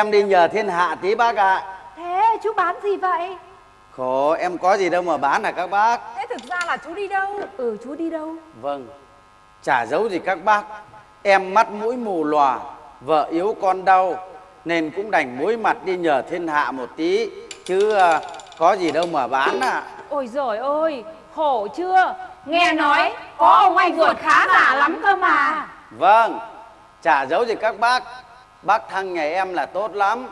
em đi nhờ thiên hạ tí bác ạ. Thế chú bán gì vậy? Khổ, em có gì đâu mà bán à các bác. Thế thực ra là chú đi đâu? Ừ chú đi đâu? Vâng, chả giấu gì các bác. Em mắt mũi mù lòa, vợ yếu con đau, nên cũng đành muối mặt đi nhờ thiên hạ một tí. Chứ à, có gì đâu mà bán à. Ôi giời ơi Khổ chưa Nghe nói có ông anh ruột khá giả lắm cơ mà Vâng, chả giấu gì các bác. Bác thăng nhà em là tốt lắm.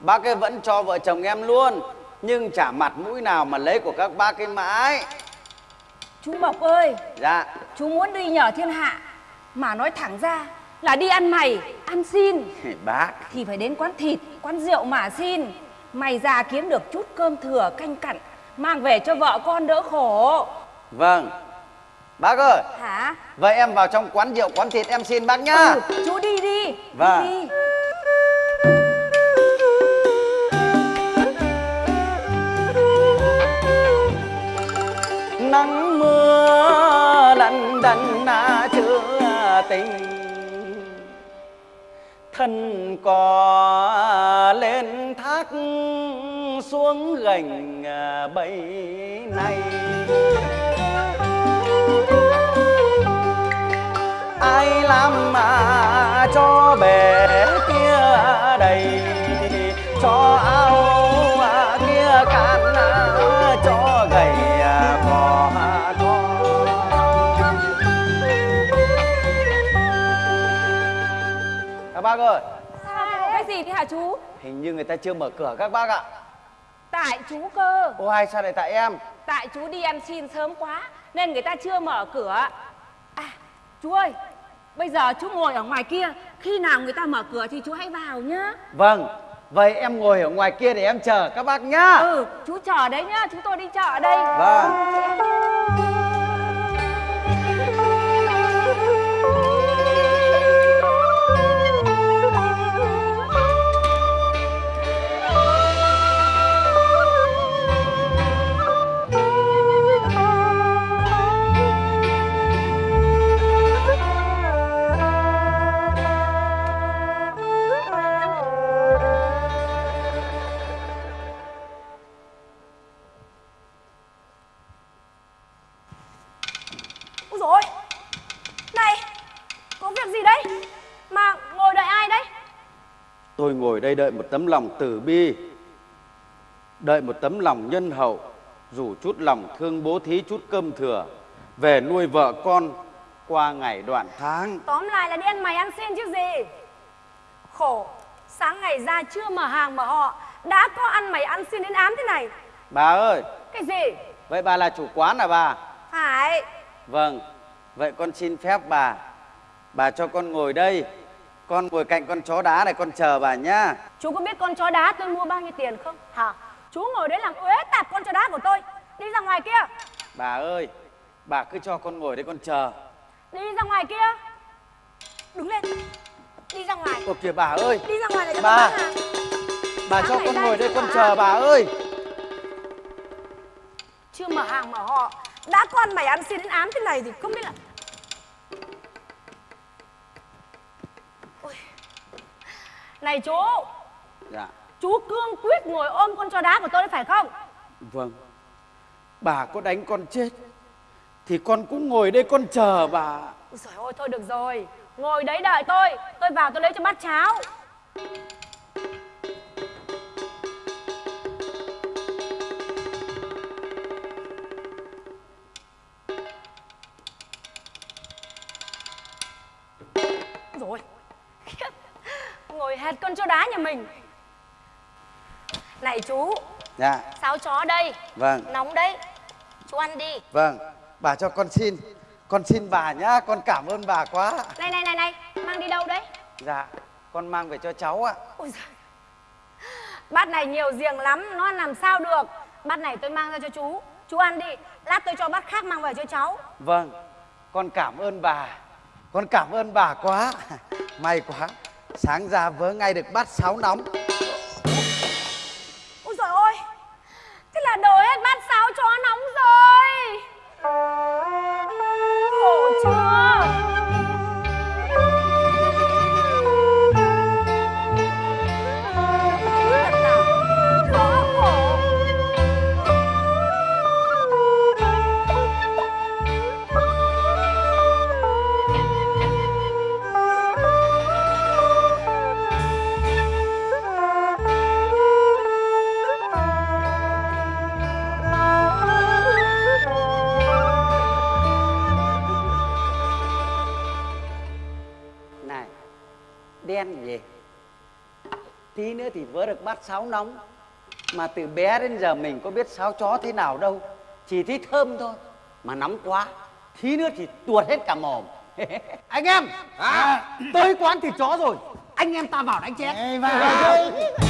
Bác ấy vẫn cho vợ chồng em luôn. Nhưng chả mặt mũi nào mà lấy của các bác ấy mãi. Chú Mộc ơi Dạ, Chú muốn đi nhờ thiên hạ Mà nói thẳng ra là đi ăn mày Ăn xin bác. Thì phải đến quán thịt Quán rượu mà xin Mày già kiếm được chút cơm thừa canh cặn Mang về cho vợ con đỡ khổ Vâng. Bác ơi, Hả vậy em vào trong quán rượu, quán thịt em xin bác nhá. ừ, Chú đi đi Vâng. Đi đi nắng mưa lạnh đành na chưa tình. Thân cò lên thác xuống gành à, bấy này. Ai làm mà cho bể kia đầy cho ao bác ơi. Cái gì thế hả chú? Hình như người ta chưa mở cửa các bác ạ. Tại chú cơ. Ô hay sao lại tại em? Tại chú đi ăn xin sớm quá Nên người ta chưa mở cửa. À chú ơi Bây giờ chú ngồi ở ngoài kia. Khi nào người ta mở cửa thì chú hãy vào nhá. Vâng vậy em ngồi ở ngoài kia để em chờ các bác nhá. Ừ chú chờ đấy nhá. Chúng tôi đi chợ ở đây. Vâng Tôi ngồi đây đợi một tấm lòng từ bi Đợi một tấm lòng nhân hậu Dù chút lòng thương bố thí chút cơm thừa Về nuôi vợ con qua ngày đoạn tháng. Tóm lại là đi ăn mày ăn xin chứ gì. Khổ Sáng ngày ra chưa mở hàng mở họ Đã có ăn mày ăn xin đến ám thế này. Bà ơi! Cái gì? Vậy bà là chủ quán à bà? Phải. Vâng Vậy con xin phép bà. Bà cho con ngồi đây Con ngồi cạnh con chó đá này con chờ bà nhá. Chú có biết con chó đá tôi mua bao nhiêu tiền không? Hả? Chú ngồi đấy làm uế tạp con chó đá của tôi. Đi ra ngoài kia. Bà ơi Bà cứ cho con ngồi đây con chờ. Đi ra ngoài kia. Đứng lên. Đi ra ngoài. Ồ kìa bà ơi. Đi ra ngoài để cho Bà. hàng Bà Sáng cho con ngồi đây con chờ bà ơi. Chưa mở hàng mở họ. Đã có ăn mày ăn xin đến ám thế này thì không biết là Này chú. Dạ. Chú cương quyết ngồi ôm con chó đá của tôi đấy phải không? Vâng. Bà có đánh con chết Thì con cũng ngồi đây con chờ bà. Ôi Trời ơi thôi được rồi. Ngồi đấy đợi tôi. Tôi vào tôi lấy cho bát cháo Con chó đá nhà mình. Này chú Dạ. Sáo chó đây? Vâng. Nóng đấy. Chú ăn đi. Vâng. Bà cho con xin. Con xin bà nhá Con cảm ơn bà quá. Này này này này Mang đi đâu đấy? Dạ Con mang về cho cháu ạ. Ôi giời. Bát này nhiều giềng lắm, nó làm sao được? Bát này tôi mang ra cho chú. Chú ăn đi, lát tôi cho bát khác mang về cho cháu. Vâng. Con cảm ơn bà. Con cảm ơn bà quá. May quá Sáng ra vớ ngay được bát sáo nóng. Sáo nóng. Mà từ bé đến giờ mình có biết sáo chó thế nào đâu. Chỉ thấy thơm thôi mà nóng quá. Tí nữa thì tuột hết cả mồm. Anh em à, tới quán thịt chó rồi. Anh em ta vào đánh chén. Các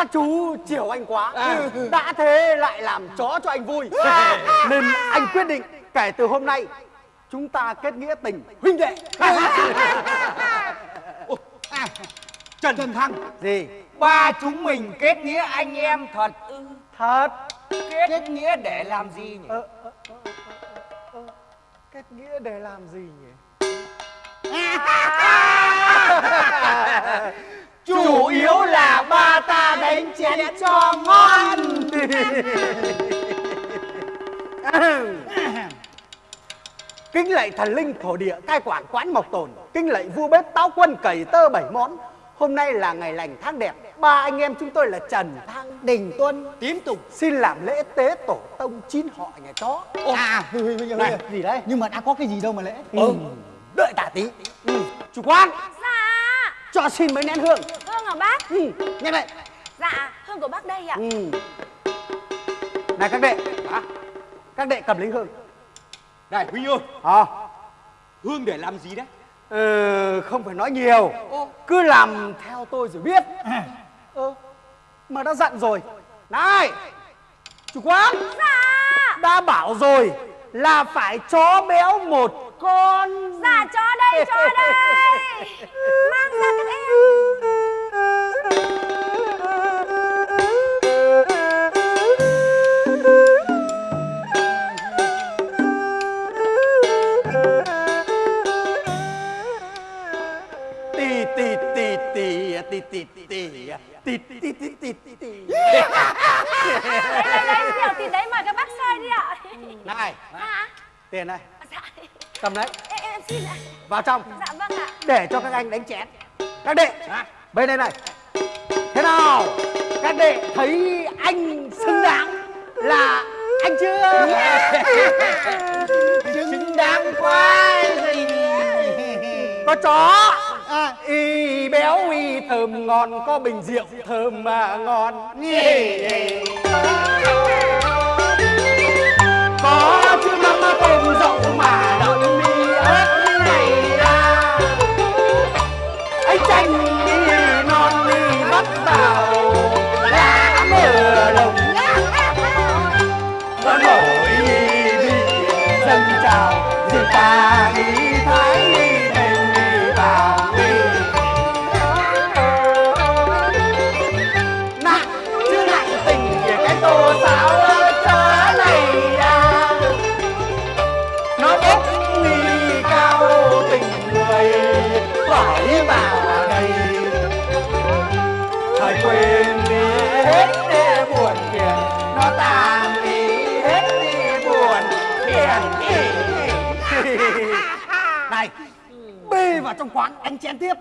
các chú chiều anh quá. Đã thế lại làm chó cho anh vui. Nên anh quyết định kể từ hôm nay chúng ta kết nghĩa tình huynh đệ. Trần, Trần Thăng. Gì? Ba chúng mình kết nghĩa anh em thật. Thật. Kết nghĩa để làm gì nhỉ? Kết nghĩa để làm gì nhỉ? Chủ yếu là ba ta đánh chén cho ngon. Kính lạy thần linh thổ địa cai quản quán mộc tồn. Kính lạy vua bếp táo quân cầy tơ bảy món. Hôm nay là ngày lành tháng đẹp. Ba anh em chúng tôi là trần thăng đình tuân. Tím tục xin làm lễ tế tổ tông chín họ nhà chó. À, này gì đấy? Nhưng mà đã có cái gì đâu mà lễ. ừ. đợi tả tí. Ừ. chủ quan Dạ. Cho xin mấy nén hương. Hương hả bác. Ừ. nhanh vậy Dạ hương của bác đây ạ. Ừ. này các đệ. Các đệ cầm lấy hương. Này Huynh ơi. À. Hương để làm gì đấy? Ừ, không phải nói nhiều. Cứ làm theo tôi rồi biết. Ơ, Mà đã dặn rồi. Này Chủ quán. Dạ. Đã bảo rồi Là phải chó béo một con. Dạ chó đây chó đây. Mang ra các em tì tì tì tì tì tì Đây đây đây tiểu thịt đấy mời các bác chơi đi ạ. Này Dạ Tiền này. Dạ. Cầm đấy em, em xin ạ. Vào trong. Dạ vâng ạ. Để cho các anh đánh chén. Các đệ. Bên đây này. Thế nào? Các đệ thấy anh xứng đáng là anh chưa? Xứng đáng quá gì có chó À, y béo, y thơm, ngon, có bình rượu thơm mà ngon. Có chữ mắm tôm rộng mà đậm mi ớt này ra. Ấy chanh đi, non đi, bắt vào lá mưa đồng. Nó nổi đi, dân chào rồi ta đi thái đi vào trong quán anh chén tiếp.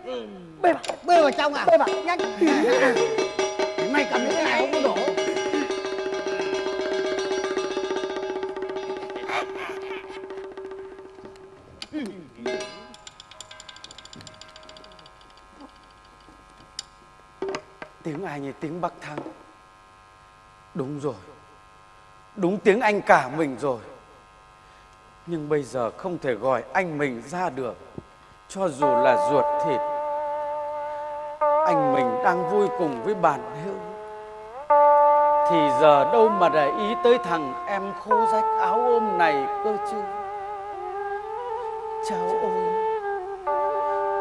Bê vào Bê vào trong à? bê vào. Nhanh. Mày cầm những cái này không có đổ. Tiếng ai như tiếng Bắc Thăng. Đúng rồi. Đúng tiếng anh cả mình rồi. Nhưng bây giờ không thể gọi anh mình ra được cho dù là ruột thịt, Anh mình đang vui cùng với bạn hữu. Thì giờ đâu mà để ý tới thằng em khô rách áo ôm này cơ chứ? Cháu ơi,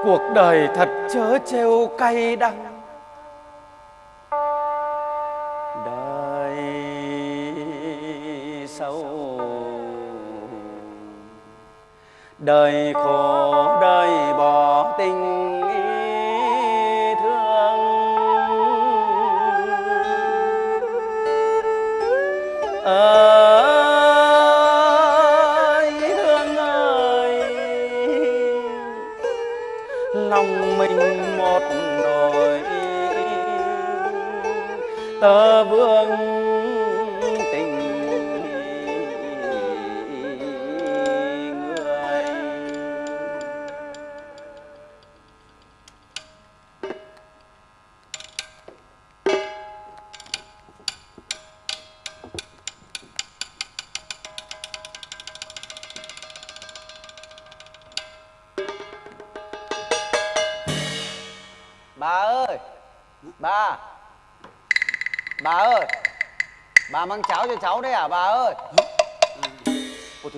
Cuộc đời thật chớ trêu cay đắng. Đời khổ đời bò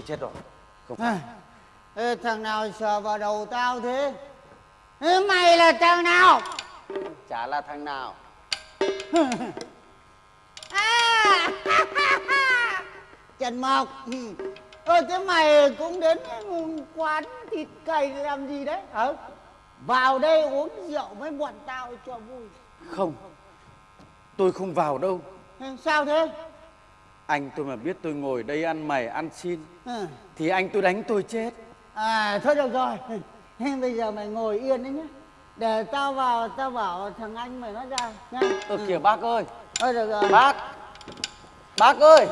Tôi chết rồi. À, ê, thằng nào sờ vào đầu tao thế? Ê, mày là thằng nào? Chả là thằng nào. À, trần mộc. Ơ thế mày cũng đến quán thịt cầy làm gì đấy? Hả? Vào đây uống rượu với bọn tao cho vui. Không. Tôi không vào đâu. Ê, sao thế Anh tôi mà biết tôi ngồi đây ăn mày ăn xin à, Thì anh tôi đánh tôi chết. À thôi được rồi. Thế bây giờ mày ngồi yên đấy nhá. Để tao vào tao bảo thằng anh mày nó ra nhá. Ơ kìa bác ơi. Thôi được rồi. Bác Bác ơi.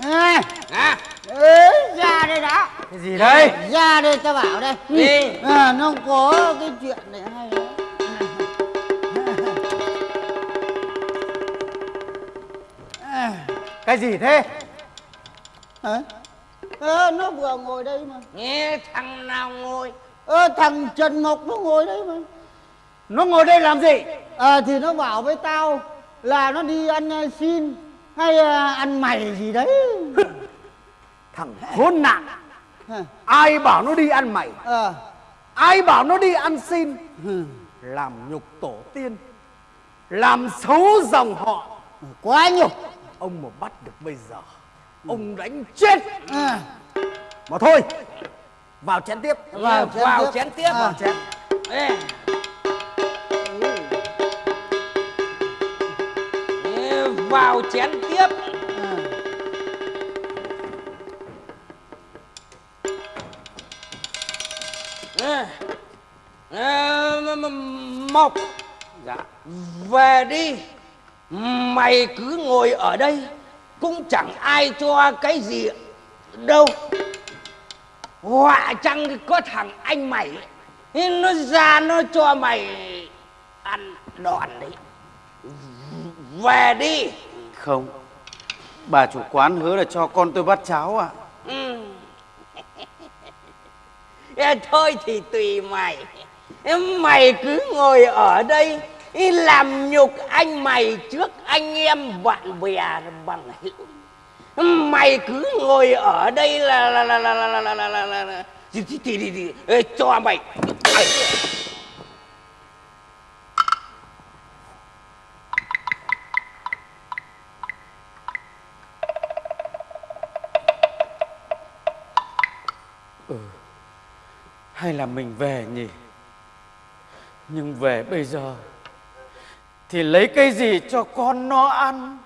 À, À ế, ra đây đã. Cái gì đây? Ra đây tao bảo đây. Gì? À, nó có cái chuyện này hay Cái gì thế? hả? Ờ, nó vừa ngồi đây mà. Nghe thằng nào ngồi? Ờ, thằng trần ngọc nó ngồi đây mà. Nó ngồi đây làm gì? à, thì nó bảo với tao là nó đi ăn uh, xin hay uh, ăn mày gì đấy. Thằng khốn nạn. Hả? Ai bảo nó đi ăn mày? Ờ. Ai bảo nó đi ăn xin? Làm nhục tổ tiên. Làm xấu dòng họ. Quá nhục Ông mà bắt được bây giờ Ông đánh chết. À, Mà thôi Vào chén tiếp. Vào chén vào tiếp. chén tiếp. À. Vào chén. Ê. Ê, vào chén tiếp. À. M- m- Mộc Dạ về đi mày cứ ngồi ở đây cũng chẳng ai cho cái gì đâu. Họa chăng có thằng anh mày nó ra nó cho mày ăn đòn đấy. Về đi. Không Bà chủ quán hứa là cho con tôi bát cháo ạ. Ừ. Ê, thôi thì tùy mày. Mày cứ ngồi ở đây ý làm nhục anh mày trước anh em bạn bè bằng hữu mày cứ ngồi ở đây là là là là là là là là là là là thì thì thì, thì, thì cho mày Hay là mình về nhỉ Nhưng về bây giờ thì lấy cây gì cho con nó ăn?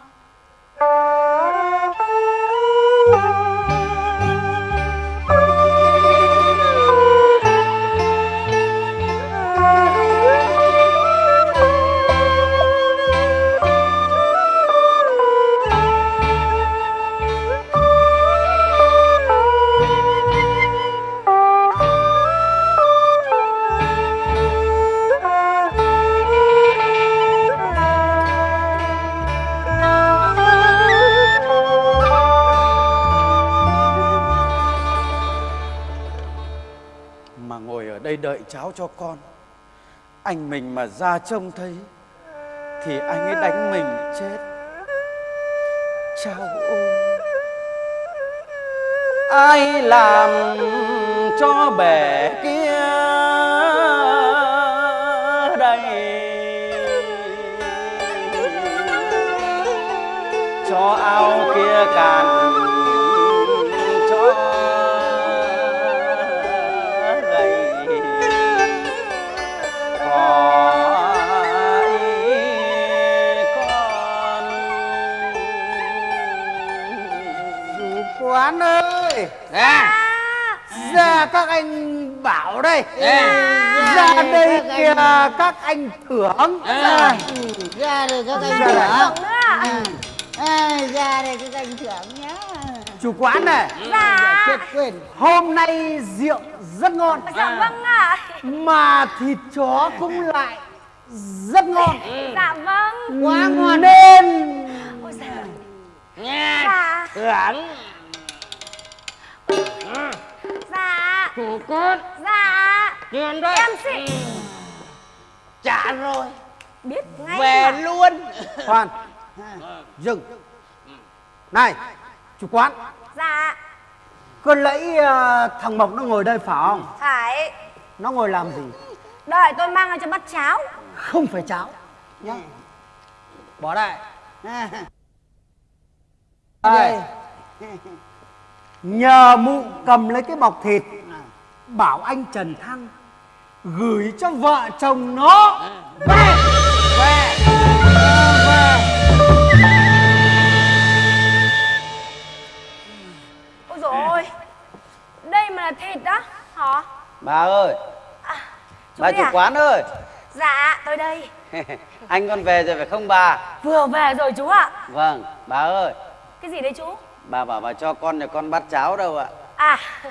Đợi cháu cho con. Anh mình mà ra trông thấy, Thì anh ấy đánh mình chết. Cháu ôi. Ai làm cho bể kia đây? Cho ao kia cạn quán ơi. À, Ra các anh bảo đây. À, Ra đây các kìa anh- các anh thưởng. À. ra đây các anh Ra thưởng. À, à, ra đây các anh thưởng nhá. Chủ quán này. Dạ. Quên. Hôm nay rượu rất ngon. Dạ vâng ạ. Mà thịt chó cũng lại rất ngon. Dạ vâng. Quá ngon Nên Ôi giời nghe. Dạ. Thưởng Dạ. Chủ cốt. Dạ. Tiền đây. Em xin. Trả rồi. Biết ngay về mà. luôn. Khoan. Dừng. Này chủ quán. Dạ. Cứ lấy ờ, thằng mộc nó ngồi đây phải không? Phải. Nó ngồi làm gì? Đợi tôi mang ra cho bát cháo. Không phải cháo. Nhá. Bỏ đây. Đây nhờ mụ cầm lấy cái bọc thịt bảo anh trần thăng gửi cho vợ chồng nó. Về. Về. Về. Ôi dồi ôi. Đây mà là thịt đó hả? Bà ơi. Chú bà chủ à? quán ơi. Dạ tôi đây. Anh con về rồi phải không bà? Vừa về rồi chú ạ. Vâng bà ơi. Cái gì đấy chú bà bảo bà cho con nhà con bát cháo đâu ạ. À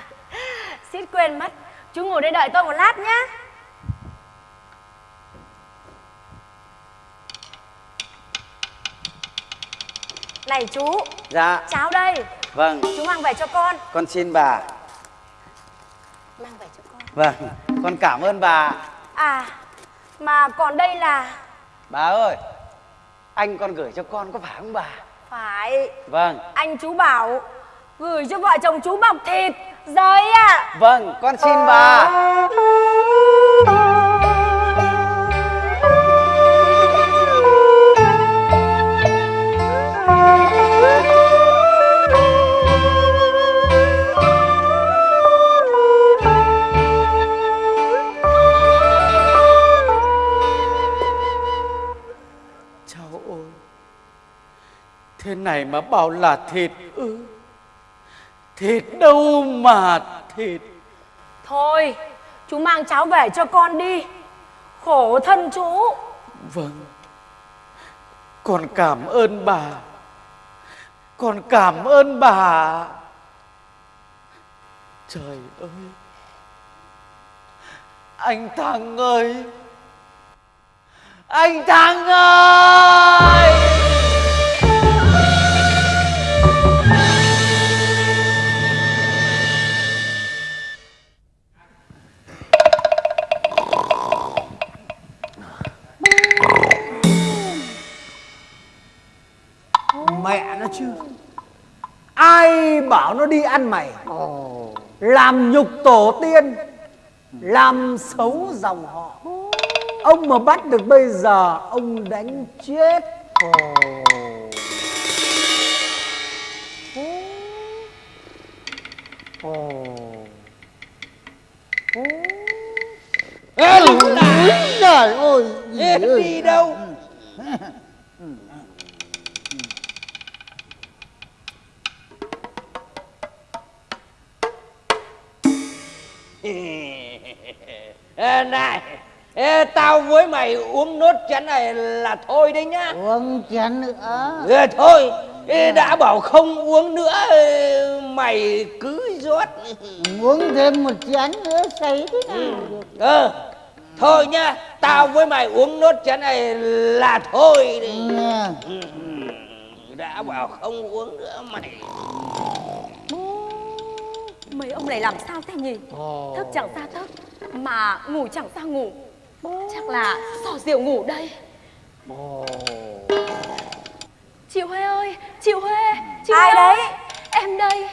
suýt quên mất. Chú ngồi đây đợi tôi một lát nhá. Này chú dạ. cháo đây. Vâng. Chú mang về cho con. Con xin bà. Mang về cho con. Vâng con cảm ơn bà. À mà còn đây là bà ơi anh con gửi cho con có phải không bà phải. Vâng. Anh chú bảo gửi cho vợ chồng chú bọc thịt rồi ạ. Vâng con xin bà Thế này mà bảo là thịt ư? Thịt đâu mà thịt? Thôi chú mang cháo về cho con đi. Khổ thân chú. Vâng. Con cảm ơn bà. Con cảm ơn bà. Trời ơi. Anh Thằng ơi. Anh Thằng ơi chứ ai bảo nó đi ăn mày? Làm nhục tổ tiên làm xấu dòng họ. Ông mà bắt được bây giờ ông đánh chết Ê, lũ này, trời ơi. Ê, đi đâu Này. Ê, tao với mày uống nốt chén này là thôi đấy nhá. Uống chén nữa? Ê, thôi. Ê, đã bảo không uống nữa mày cứ rót uống thêm một chén nữa say thế nào được? Ờ thôi nhá. Tao với mày uống nốt chén này là thôi đấy. Ừ, đã bảo không uống nữa mày Mấy ông này làm sao thế nhỉ? Thức chẳng ra thức, mà ngủ chẳng ra ngủ. Chắc là sò rượu ngủ đây. Chị Huê ơi, chị Huê, chị Ai Huê đấy? ơi, Em đây.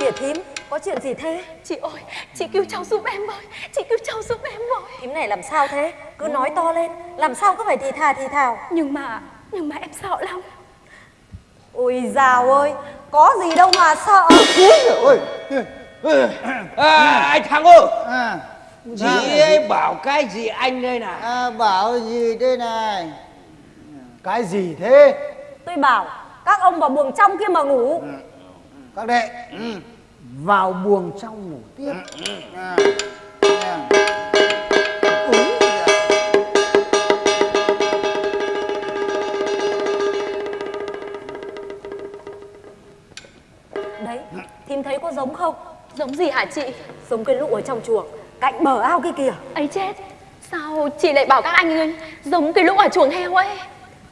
Kìa thím có chuyện gì thế Chị ơi, chị cứu cháu giúp em với, chị cứu cháu giúp em với. thím này làm sao thế cứ nói to lên làm sao cứ phải thì thà thì thào Nhưng mà, nhưng mà em sợ lắm. Ôi dào ơi có gì đâu mà sợ. À, anh thằng ơi. À, chị ấy bảo cái gì anh đây này? À, bảo gì đây này? Cái gì thế? Tôi bảo các ông vào buồng trong kia mà ngủ. Các đệ vào buồng trong ngủ tiếp. À, à. Thấy có giống không Giống gì hả chị? giống cái lũ ở trong chuồng cạnh bờ ao kia kìa ấy chết, sao chị lại bảo các anh ấy giống cái lũ ở chuồng heo ấy?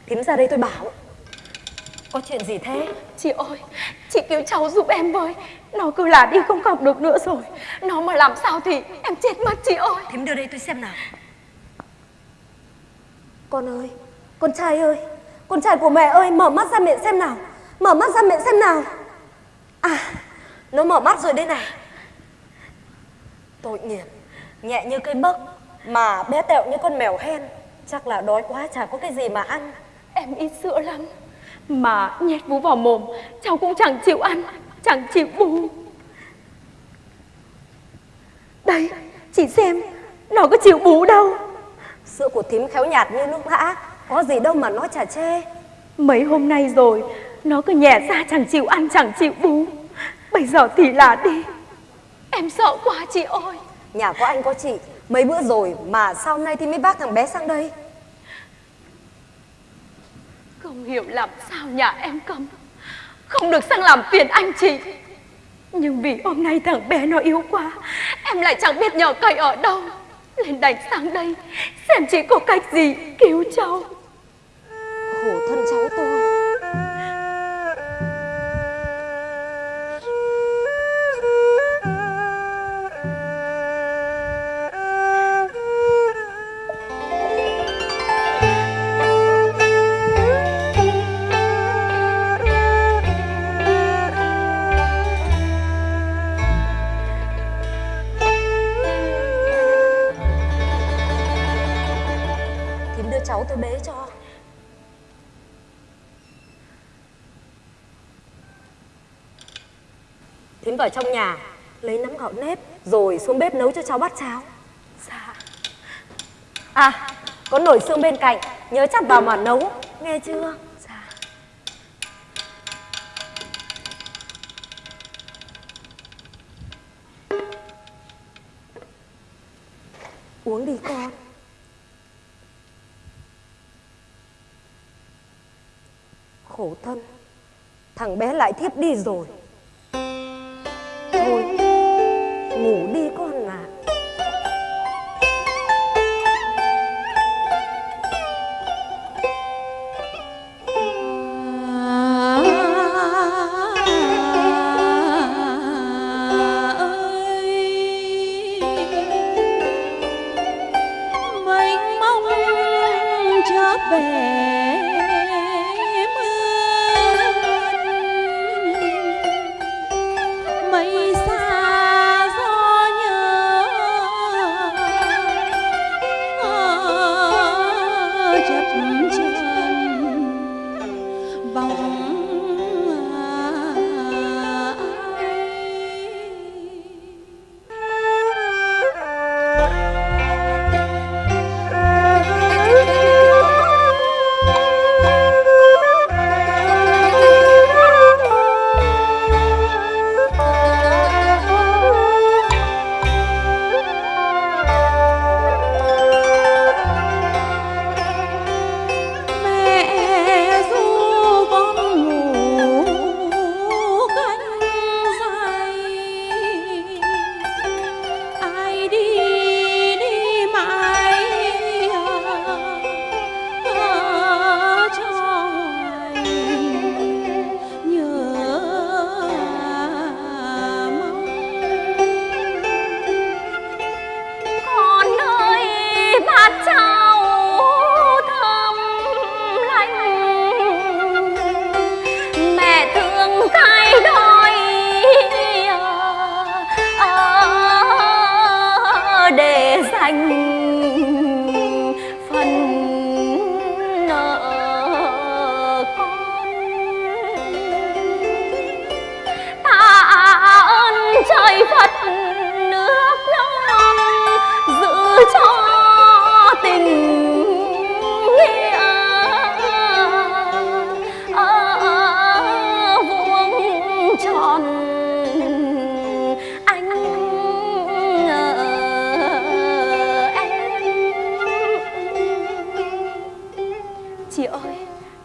thím ra đây tôi bảo có chuyện gì thế Chị ơi, chị cứu cháu giúp em với Nó cứ là đi không học được nữa rồi Nó mà làm sao thì em chết mất chị ơi thím đưa đây tôi xem nào Con ơi, con trai ơi, con trai của mẹ ơi, mở mắt ra miệng xem nào. Mở mắt ra miệng xem nào. À, nó mở mắt rồi đây này. Tội nghiệp, nhẹ như cây bấc mà bé tẹo như con mèo hen. Chắc là đói quá chả có cái gì mà ăn. Em ít sữa lắm Mà nhét vú vào mồm Cháu cũng chẳng chịu ăn Chẳng chịu bú Đây Chị xem Nó có chịu bú đâu Sữa của thím khéo nhạt như nước lã, có gì đâu mà nó chả chê. Mấy hôm nay rồi Nó cứ nhẹ ra chẳng chịu ăn chẳng chịu bú Bây giờ thì là đi. Em sợ quá chị ơi. Nhà có anh có chị, mấy bữa rồi mà sao nay thì mới bác thằng bé sang đây? Không hiểu làm sao nhà em cấm. Không được sang làm phiền anh chị. Nhưng vì hôm nay thằng bé nó yếu quá Em lại chẳng biết nhờ cậy ở đâu. Nên đành sang đây Xem chị có cách gì cứu cháu. Khổ thân cháu tôi. Cháu tôi bế cho. Thím vào trong nhà lấy nắm gạo nếp rồi xuống bếp nấu cho cháu bát cháo. Dạ À, có nồi xương bên cạnh, nhớ chặt vào mà nấu, nghe chưa? Dạ Uống đi con. Khổ thân, thằng bé lại thiếp đi rồi.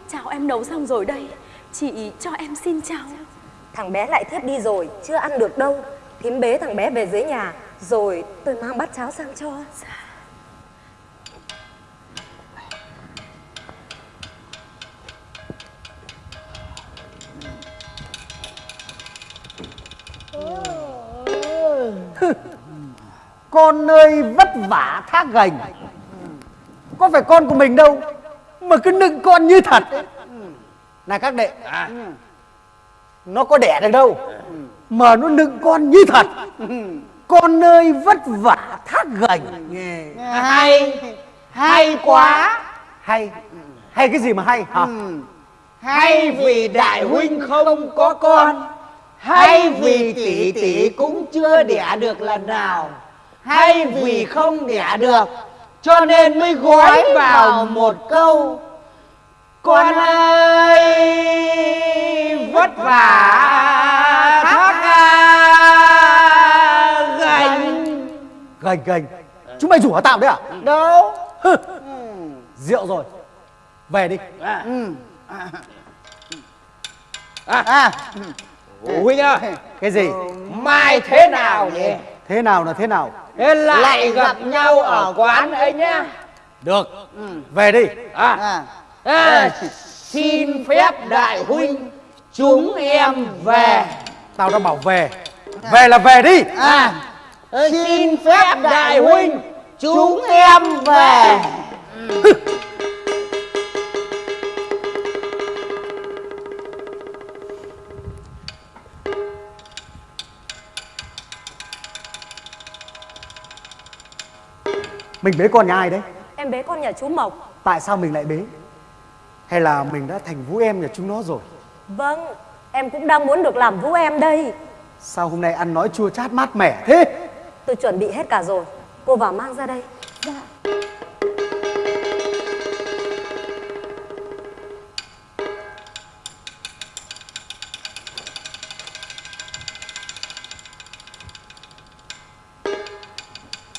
Cháo em nấu xong rồi đây. Chị cho em xin cháo Thằng bé lại thiếp đi rồi, chưa ăn được đâu. Thím bế thằng bé về dưới nhà, rồi tôi mang bát cháo sang cho. Con ơi vất vả thác gành. Có phải con của mình đâu mà cứ nựng con như thật. Ấy. này các đệ. À, nó có đẻ được đâu. Mà nó nựng con như thật. Con ơi vất vả thác gành. Hay. Hay quá. Hay. Hay cái gì mà hay hả? Hay vì đại huynh không có con. Hay vì tỷ tỷ cũng chưa đẻ được lần nào. Hay vì không đẻ được cho nên mới gói vào một câu con ơi vất vả thác gành. Gành. Gành chúng mày rủ hả tao đấy à? Đâu. Rượu rồi. Về đi. À. à. À, huynh ơi cái gì? Mai thế nào nhỉ thế nào là thế nào? Thế lại gặp nhau ở quán ấy nhá. được. Về đi. À, à. À, xin phép đại huynh chúng em về. Tao đã bảo về. Về là về đi. À. Xin phép đại huynh chúng em về mình bế con nhà ai đấy? Em bế con nhà chú Mộc. Tại sao mình lại bế? Hay là mình đã thành vũ em nhà chúng nó rồi? Vâng Em cũng đang muốn được làm vũ em đây. Sao hôm nay ăn nói chua chát mát mẻ thế? Tôi chuẩn bị hết cả rồi. Cô vào mang ra đây.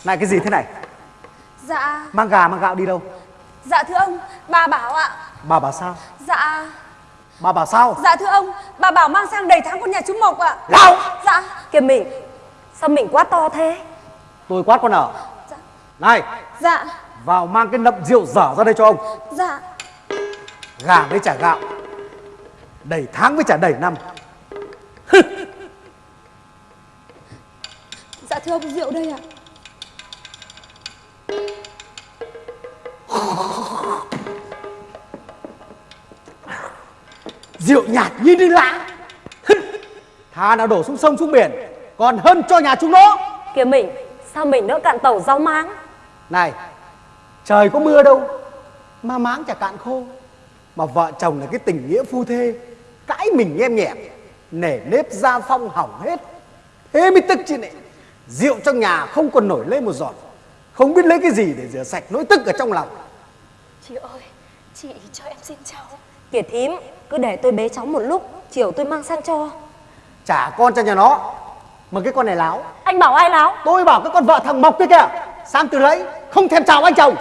Này cái gì thế này Dạ. Mang gà mang gạo đi đâu? Dạ thưa ông Bà bảo ạ. Bà bảo sao? Dạ. Bà bảo sao? Dạ thưa ông Bà bảo mang sang đầy tháng con nhà chú Mộc ạ. Lão! Dạ. Kìa mình Sao mình quá to thế? Tôi quát con ở Dạ. này! Dạ. Vào mang cái nậm rượu dở ra đây cho ông. Dạ. Gà với trả gạo. Đầy tháng với trả đầy năm. Dạ thưa ông rượu đây ạ rượu nhạt như đi lã. Thà nào đổ xuống sông xuống biển còn hơn cho nhà chúng nó. Kìa mình Sao mình nỡ cạn tàu rau máng? Này trời có mưa đâu mà máng chả cạn khô. Mà vợ chồng là cái tình nghĩa phu thê cãi mình nhem nhẹm nể nếp gia phong hỏng hết. Thế mới tức chứ này rượu trong nhà không còn nổi lên một giọt. Không biết lấy cái gì để rửa sạch nỗi tức ở trong lòng Chị ơi, chị cho em xin cháu. Kìa thím Cứ để tôi bế cháu một lúc Chiều tôi mang sang cho. Trả con cho nhà nó mà cái con này láo. Anh bảo ai láo? Tôi bảo cái con vợ thằng mộc kia kìa sang từ lấy không thèm chào anh chồng.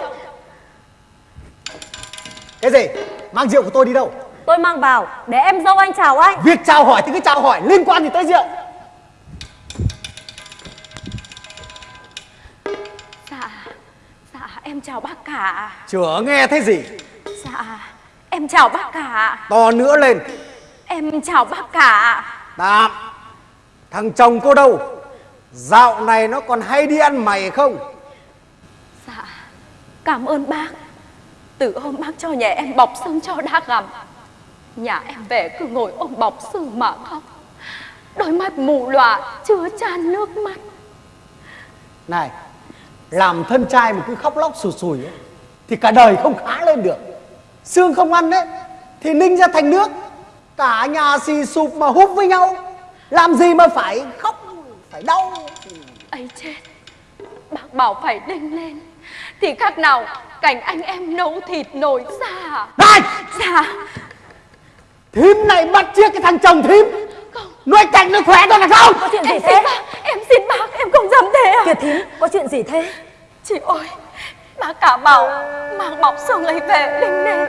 Cái gì? Mang rượu của tôi đi đâu? Tôi mang vào Để em dâu anh chào anh. Việc chào hỏi thì cứ chào hỏi liên quan gì tới rượu em chào bác cả. chửa nghe thấy gì Dạ, em chào bác cả. to nữa lên Em chào bác cả. tạm thằng chồng cô đâu dạo này nó còn hay đi ăn mày không Dạ, cảm ơn bác. Từ hôm bác cho nhà em bọc xương cho đã gặm. Nhà em về cứ ngồi ôm bọc xương mà khóc. Đôi mắt mù lòa chứa chan nước mắt. này làm thân trai mà cứ khóc lóc sùi sùi ấy, thì cả đời không khá lên được. Xương không ăn đấy thì ninh ra thành nước. Cả nhà xì sụp mà húp với nhau. Làm gì mà phải khóc phải đau. Ấy chết bác bảo phải đinh lên thì khác nào cảnh anh em nấu thịt nổi ra này! Dạ. Thím này bắt chiếc cái thằng chồng thím nuôi cảnh nó khỏe rồi là không. Có chuyện gì em thế bác em xin bác em không dám thế à Kìa thím Có chuyện gì thế? Chị ơi bác cả bảo mang bọc xương ấy về đinh lên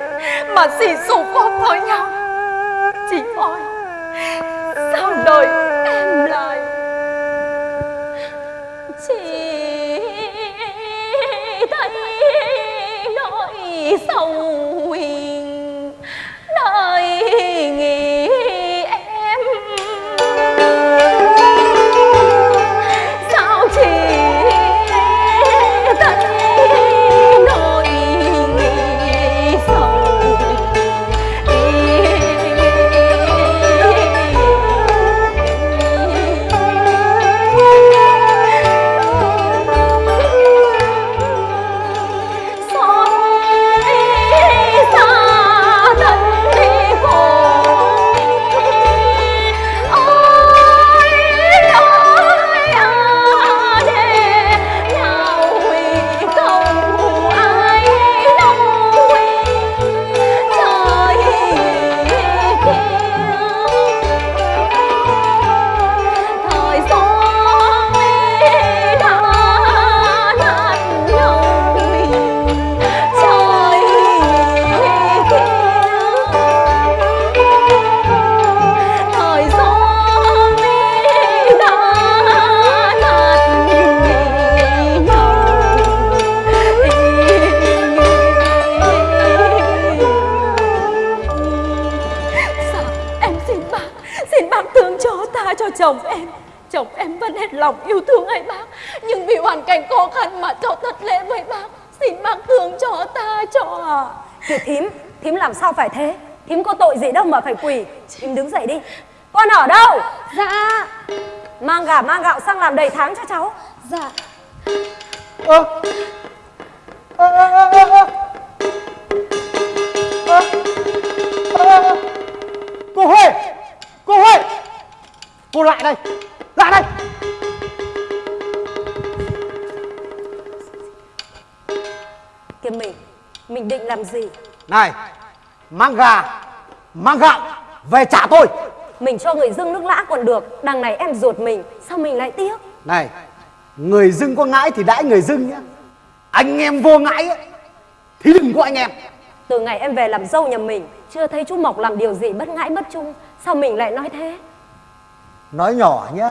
mà xì sụp ôm với nhau. Chị ơi sao đời em lại chỉ thấy nỗi sầu Thì thím, thím làm sao phải thế? Thím có tội gì đâu mà phải quỳ. Thím đứng dậy đi. Con ở đâu? Dạ. Mang gà mang gạo sang làm đầy tháng cho cháu. Dạ. Ơ. Ơ ơ ơ ơ ơ. Ơ. Cô Huệ Cô Huệ Cô lại đây Lại đây. Kiếm mình mình định làm gì? này mang gà mang gạo về trả tôi Mình cho người dưng nước lã còn được. Đằng này em ruột mình, sao mình lại tiếc? này người dưng có ngãi thì đãi người dưng nhá anh em vô ngãi ấy, thì đừng có anh em Từ ngày em về làm dâu nhà mình, chưa thấy chú Mộc làm điều gì bất ngãi bất trung. Sao mình lại nói thế? nói nhỏ nhá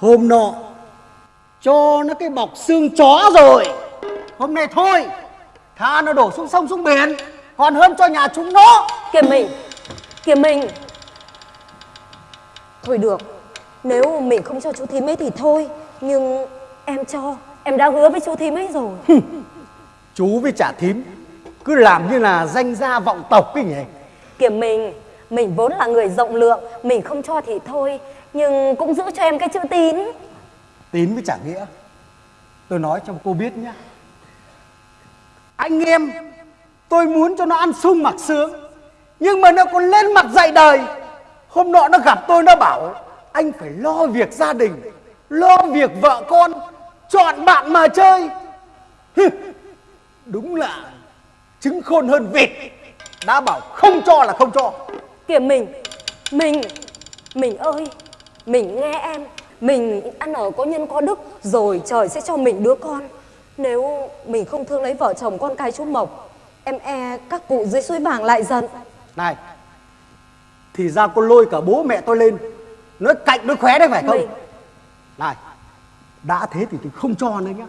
hôm nọ cho nó cái bọc xương chó rồi hôm nay thôi tha nó đổ xuống sông xuống biển còn hơn cho nhà chúng nó Kìa mình, kìa mình. Thôi được, nếu mình không cho chú thím ấy thì thôi. Nhưng em cho, em đã hứa với chú thím ấy rồi. chú với trả thím cứ làm như là danh gia vọng tộc ấy nhỉ Kìa mình, mình vốn là người rộng lượng, mình không cho thì thôi. Nhưng cũng giữ cho em cái chữ tín. tín với trả nghĩa tôi nói cho cô biết nhá anh em tôi muốn cho nó ăn sung mặc sướng. Nhưng mà nó còn lên mặt dạy đời. Hôm nọ nó gặp tôi nó bảo anh phải lo việc gia đình lo việc vợ con chọn bạn mà chơi. Đúng là trứng khôn hơn vịt. Đã bảo không cho là không cho. Kìa mình, mình, mình ơi, mình nghe em, mình ăn ở có nhân có đức, rồi trời sẽ cho mình đứa con. Nếu mình không thương lấy vợ chồng con cái chú Mộc, em e các cụ dưới suối vàng lại giận. này thì ra cô lôi cả bố mẹ tôi lên nói cạnh nói khóe đấy phải không Mình, này đã thế thì tôi không cho nữa nhá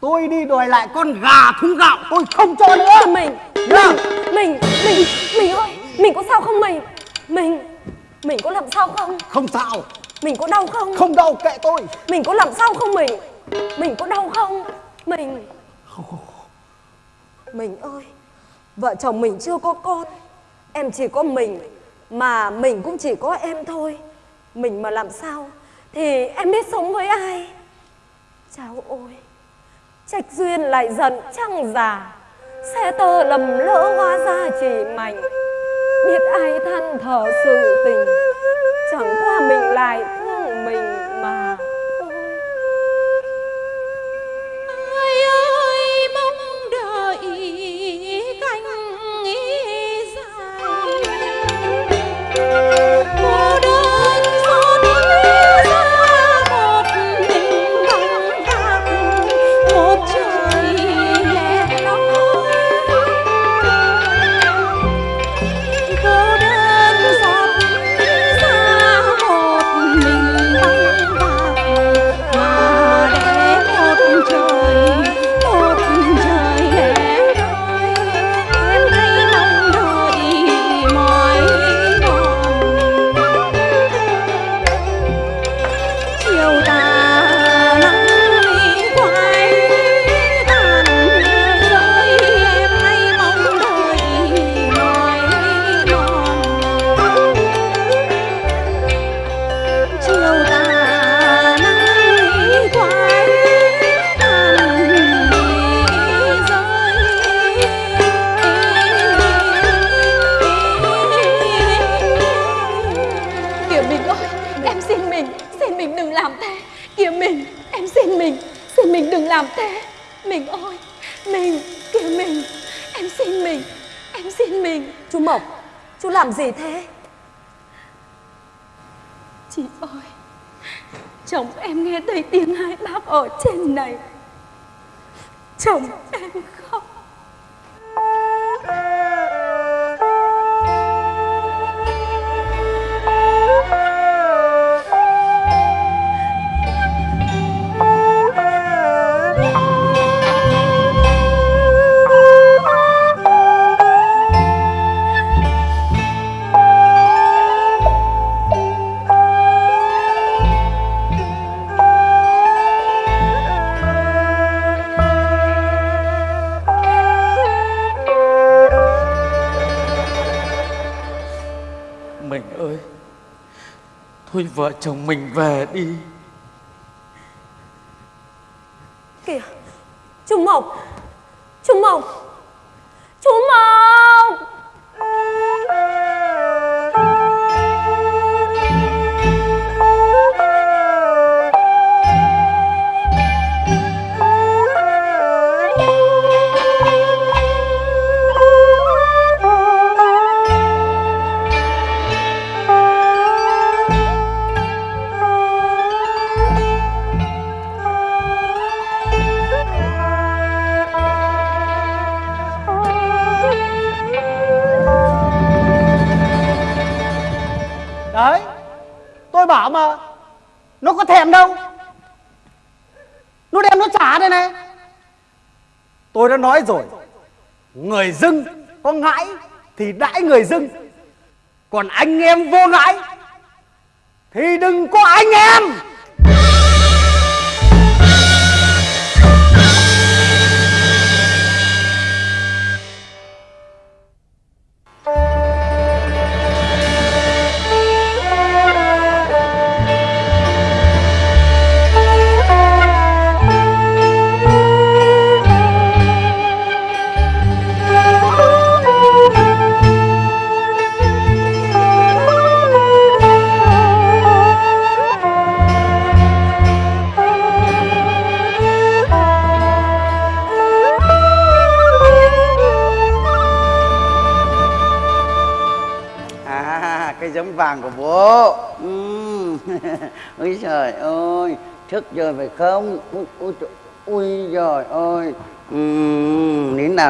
tôi đi đòi lại con gà thúng gạo tôi không cho nữa mình, Nhá. mình, mình, mình ơi, mình có sao không mình? Mình, mình có làm sao không? không sao Mình có đau không? không đau kệ tôi Mình có làm sao không mình? Mình có đau không? Mình. Mình ơi, Vợ chồng mình chưa có con. Em chỉ có mình, Mà mình cũng chỉ có em thôi. Mình mà làm sao Thì em biết sống với ai? Cháu ôi Trạch duyên lại giận trăng già, Xe tơ lầm lỡ hóa ra chỉ mảnh. Biết ai than thở sự tình, Chẳng qua mình lại Mình Kìa mình. Em xin mình Em xin mình. Chú Mộc chú làm gì thế? Chị ơi Chồng em nghe thấy tiếng hai bác ở trên này. Chồng Thôi vợ chồng mình về đi. Đem đâu? Nó đem nó trả đây này. Tôi đã nói rồi, Người dưng có ngãi Thì đãi người dưng, Còn anh em vô ngãi Thì đừng có anh em.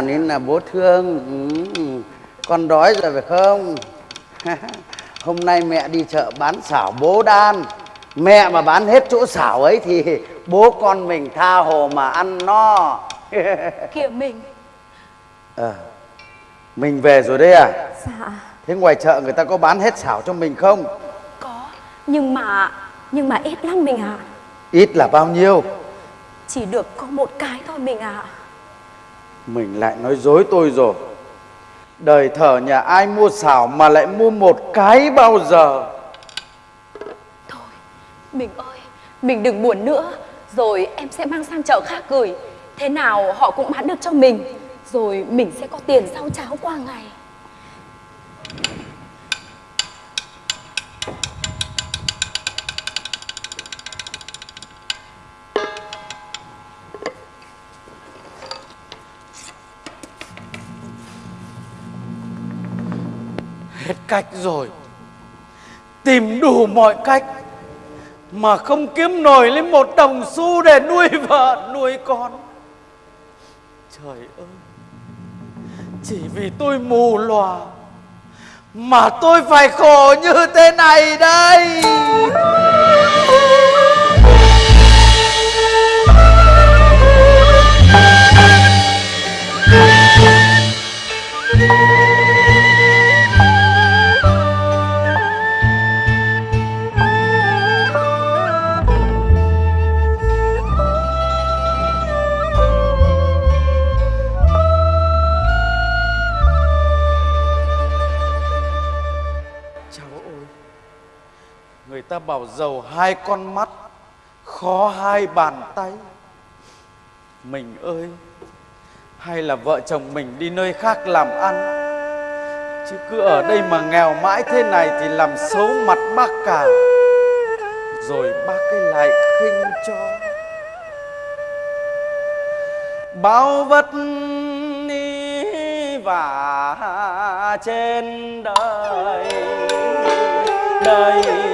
Nào nín nào bố thương. Ừm, Con đói rồi phải không? Hôm nay mẹ đi chợ bán xảo bố đan. Mẹ mà bán hết chỗ xảo ấy thì bố con mình tha hồ mà ăn no. Kìa mình Ờ Mình về rồi đấy à Dạ Thế ngoài chợ người ta có bán hết xảo cho mình không có Nhưng mà Nhưng mà ít lắm mình ạ Ít là bao nhiêu Chỉ được có một cái thôi mình ạ mình lại nói dối tôi rồi. Đời thở nhà ai mua xảo mà lại mua một cái bao giờ? Thôi Mình ơi Mình đừng buồn nữa. Rồi em sẽ mang sang chợ khác gửi. Thế nào họ cũng bán được cho mình. Rồi mình sẽ có tiền sau cháo qua ngày. Cách rồi. Tìm đủ mọi cách Mà không kiếm nổi lên một đồng xu để nuôi vợ, nuôi con. Trời ơi, Chỉ vì tôi mù lòa Mà tôi phải khổ như thế này đây. Ta bảo giàu hai con mắt, Khó hai bàn tay. Mình ơi, Hay là vợ chồng mình đi nơi khác làm ăn? Chứ cứ ở đây mà nghèo mãi thế này Thì làm xấu mặt bác cả. Rồi bác cái lại khinh cho. Bao vất vả trên đời đời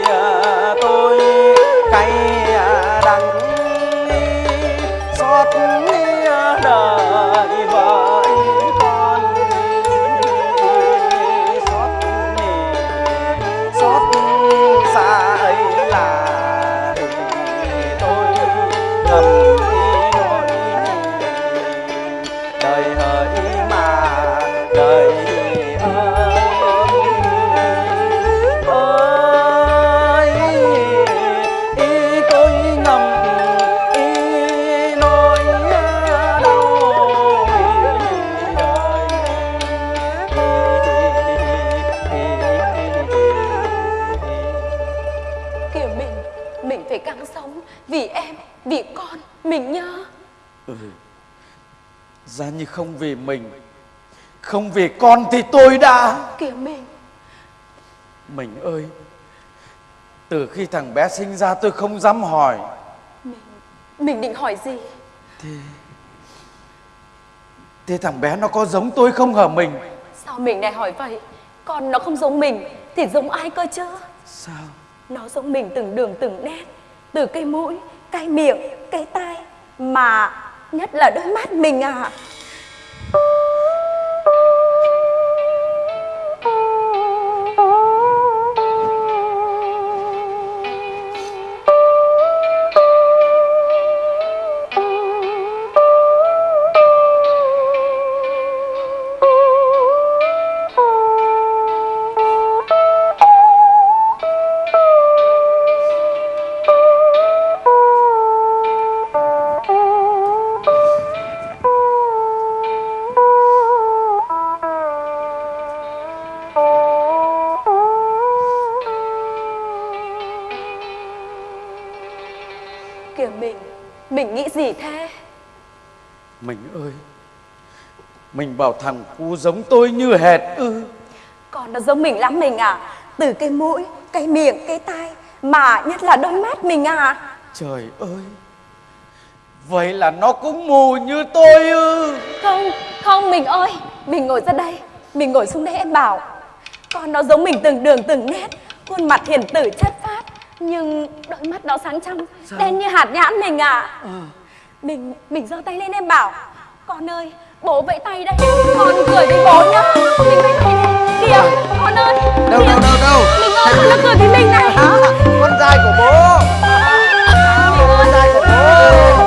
Như không vì mình Không vì con thì tôi đã. Kìa mình Mình ơi Từ khi thằng bé sinh ra tôi không dám hỏi. Mình định hỏi gì? Thế thằng bé nó có giống tôi không hả mình? Sao mình lại hỏi vậy? Con nó không giống mình Thì giống ai cơ chứ? Sao? Nó giống mình từng đường từng nét Từ cái mũi, cái miệng, cái tai Mà nhất là đôi mắt mình à Kìa bảo thằng cu giống tôi như hệt ư? Con nó giống mình lắm mình à. Từ cái mũi, cái miệng, cái tai Mà nhất là đôi mắt mình à. Trời ơi! Vậy là nó cũng mù như tôi ư? Không, không mình ơi. Mình ngồi ra đây Mình ngồi xuống đây em bảo. Con nó giống mình từng đường từng nét Khuôn mặt hiền tử chất phát Nhưng đôi mắt nó sáng trong Đen như hạt nhãn mình à. Mình mình giơ tay lên em bảo. Con ơi bố vẫy tay đây. Con cười với bố nhá. Mình vẫy tay đây Kìa con ơi. Đâu Kìa. đâu đâu đâu? Mình ơi con nó cười với mình này. Con trai của bố. Con trai của bố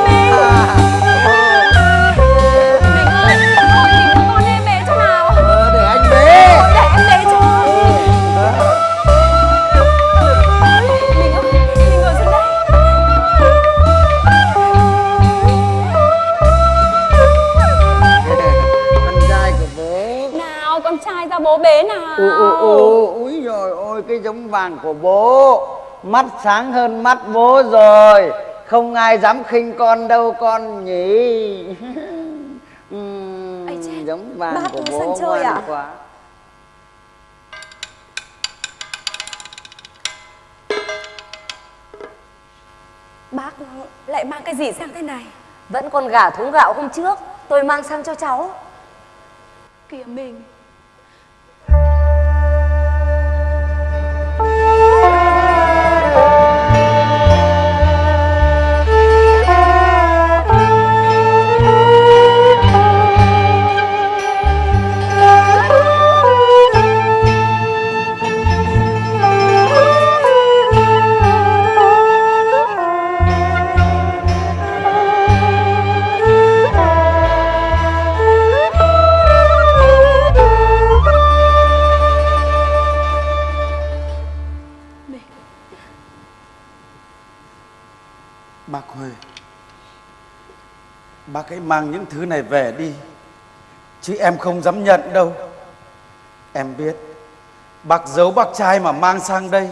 ù ù ù úi rồi ôi cái giống vàng của bố. Mắt sáng hơn mắt bố rồi. Không ai dám khinh con đâu con nhỉ. Chết, giống vàng bác của bố chơi ngoan à? quá. Bác lại mang cái gì sang thế này? Vẫn còn gà thúng gạo hôm trước Tôi mang sang cho cháu. Kìa mình Hãy mang những thứ này về đi. Chứ em không dám nhận đâu. Em biết Bác giấu bác trai mà mang sang đây.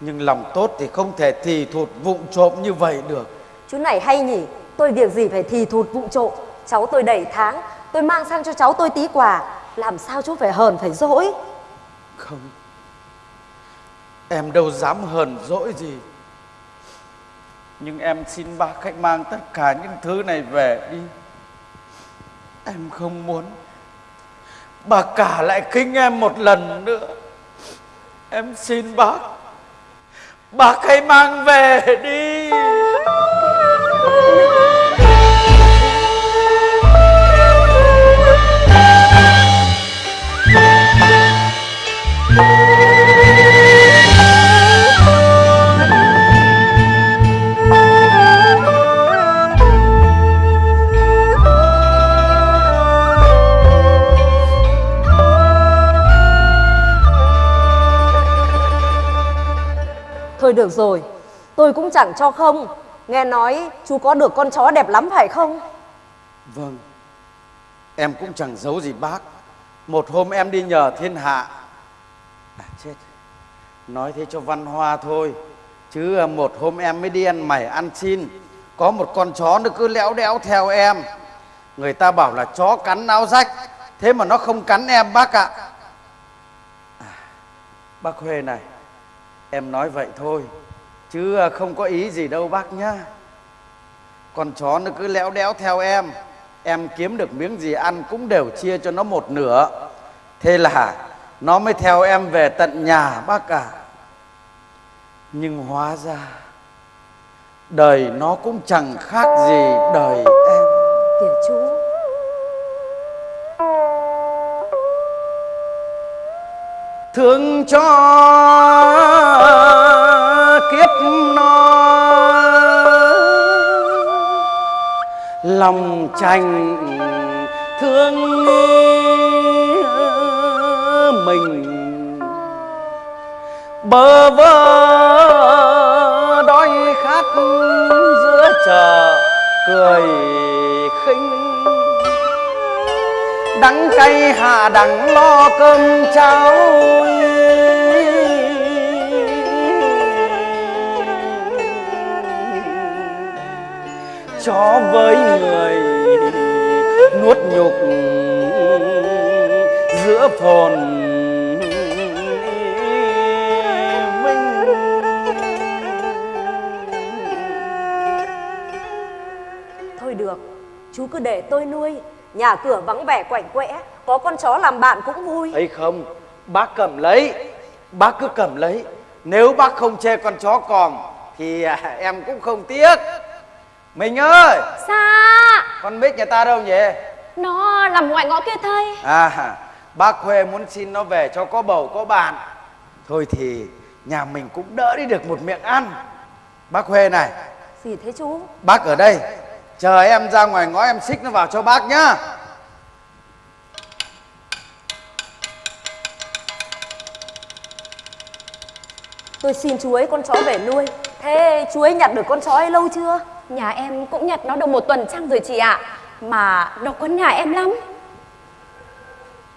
Nhưng lòng tốt thì không thể thì thụt vụng trộm như vậy được. Chú này hay nhỉ Tôi việc gì phải thì thụt vụng trộm? Cháu tôi đầy tháng Tôi mang sang cho cháu tôi tí quà. Làm sao chú phải hờn phải dỗi? Không. Em đâu dám hờn dỗi gì nhưng em xin bác hãy mang tất cả những thứ này về đi. Em không muốn Bà cả lại khinh em một lần nữa. Em xin bác Bác hãy mang về đi. Thôi được rồi. Tôi cũng chẳng cho không. Nghe nói chú có được con chó đẹp lắm phải không? Vâng. Em cũng chẳng giấu gì bác. Một hôm em đi nhờ thiên hạ. À chết. Nói thế cho văn hoa thôi. Chứ à, một hôm em mới đi ăn mày ăn xin. Có một con chó nó cứ léo đẽo theo em. Người ta bảo là chó cắn áo rách. Thế mà nó không cắn em bác ạ. À, Bác Huê này. Em nói vậy thôi Chứ à, không có ý gì đâu bác nhá. Con chó nó cứ léo đéo theo em Em kiếm được miếng gì ăn cũng đều chia cho nó một nửa. Thế là nó mới theo em về tận nhà bác ạ. Nhưng hóa ra Đời nó cũng chẳng khác gì đời em. Kìa chú. Thương cho lòng tranh thương mình. Bơ vơ đói khát giữa chợ cười khinh. Đắng cay hạ đắng lo cơm cháo cho với người nuốt nhục giữa phồn Thôi được Chú cứ để tôi nuôi. Nhà cửa vắng vẻ quạnh quẽ Có con chó làm bạn cũng vui. Ấy không bác cầm lấy bác cứ cầm lấy. Nếu bác không chê con chó còm thì à, em cũng không tiếc mình ơi! Xa con bích nhà ta đâu nhỉ? Nó nằm ngoài ngõ kia thầy à bác huê muốn xin nó về cho có bầu có bạn. Thôi thì nhà mình cũng đỡ đi được một miệng ăn. Bác huê này. Gì thế chú? Bác ở đây. Chờ em ra ngoài ngõ em xích nó vào cho bác nhá. Tôi xin chú ấy con chó về nuôi. Thế chú ấy nhặt được con chó ấy lâu chưa Nhà em cũng nhặt nó được một tuần trăng rồi chị ạ. Mà nó quấn nhà em lắm.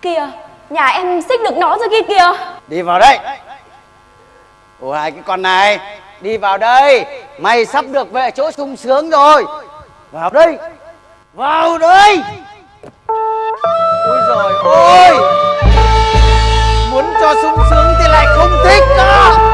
Kìa, Nhà em xích được nó rồi kia kìa. Đi vào đây. Ủa, hai cái con này. Đi vào đây. Mày sắp được về chỗ sung sướng rồi. Vào đây. Vào đây. Ôi rồi ôi Muốn cho sung sướng thì lại không thích đó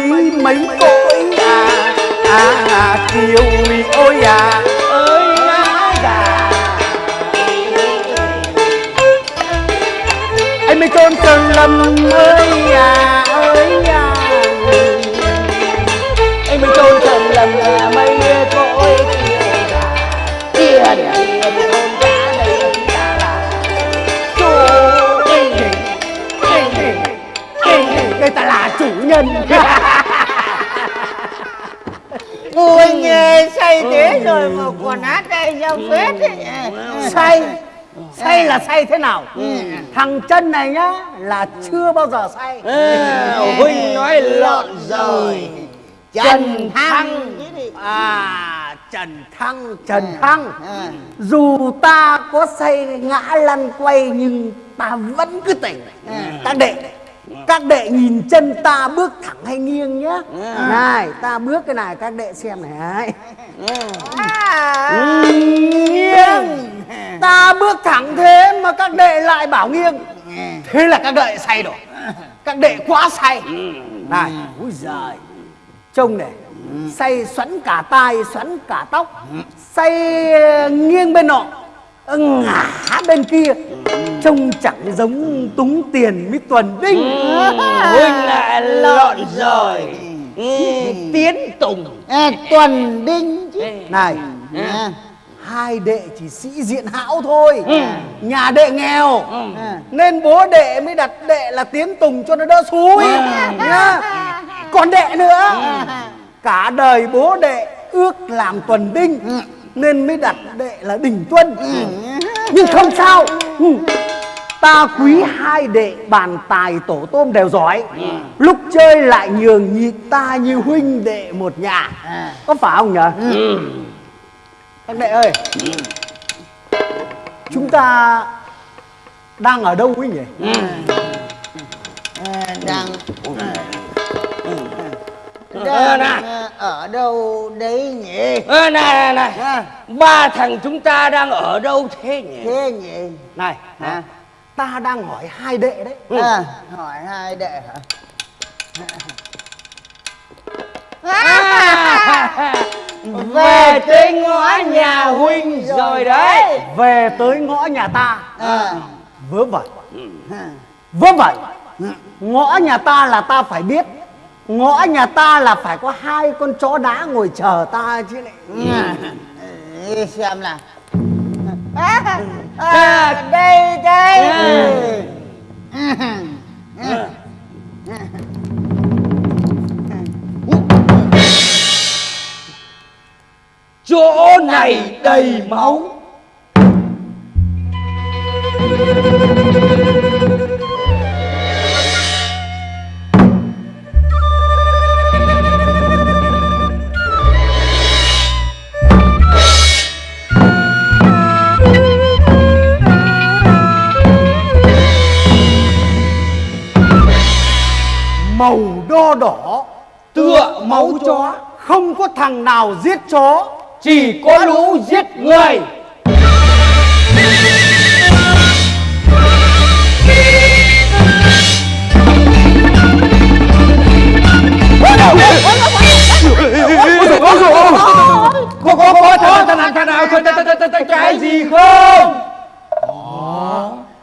美美国 say thế nào? Thằng chân này nhá là chưa bao giờ say. À, Huynh nói lộn rồi. Trần Thăng. À trần thăng trần thăng. Dù ta có say ngã lăn quay nhưng ta vẫn cứ tỉnh. Các đệ các đệ nhìn chân ta bước thẳng hay nghiêng nhá. Này ta bước cái này các đệ xem này nghiêng. Ta bước thẳng thế mà các đệ lại bảo nghiêng. Thế là các đệ say rồi. Các đệ quá say. Này úi giời. Trông này say xoắn cả tai xoắn cả tóc say nghiêng bên nọ ngả bên kia. Trông chẳng giống túng tiền với tuần đinh huynh lại lộn rồi. Ừ, tiến tùng. À, tuần đinh chứ. Này à, hai đệ chỉ sĩ diện hão thôi. Nhà đệ nghèo. À. nên bố đệ mới đặt đệ là tiến tùng cho nó đỡ xúi nhá còn đệ nữa. Cả đời bố đệ ước làm tuần đinh nên mới đặt đệ là đình tuân. Nhưng không sao. Ừ. ta quý hai đệ bàn tài tổ tôm đều giỏi. Lúc chơi lại nhường nhịn ta như huynh đệ một nhà. Có phải không nhở các đệ ơi. Chúng ta đang ở đâu ấy nhỉ? À, đang đang này. à, ở đâu đấy nhỉ? Ơ, này này này à, ba thằng chúng ta đang ở đâu thế nhỉ? Thế nhỉ? Này à, ta đang hỏi hai đệ đấy. À, hỏi hai đệ hả? Về tới ngõ nhà huynh rồi đấy. về tới ngõ nhà ta. À, vớ vẩn. À. vớ vẩn. Ngõ nhà ta là ta phải biết ngõ nhà ta là phải có hai con chó đá ngồi chờ ta chứ lại. À, ừ, xem nào. À, à, đây đây. À, chỗ này đầy máu màu đo đỏ tựa máu chó không có thằng nào giết chó chỉ có lũ giết người. Có có có thằng thằng nào thằng nào? Cái gì không?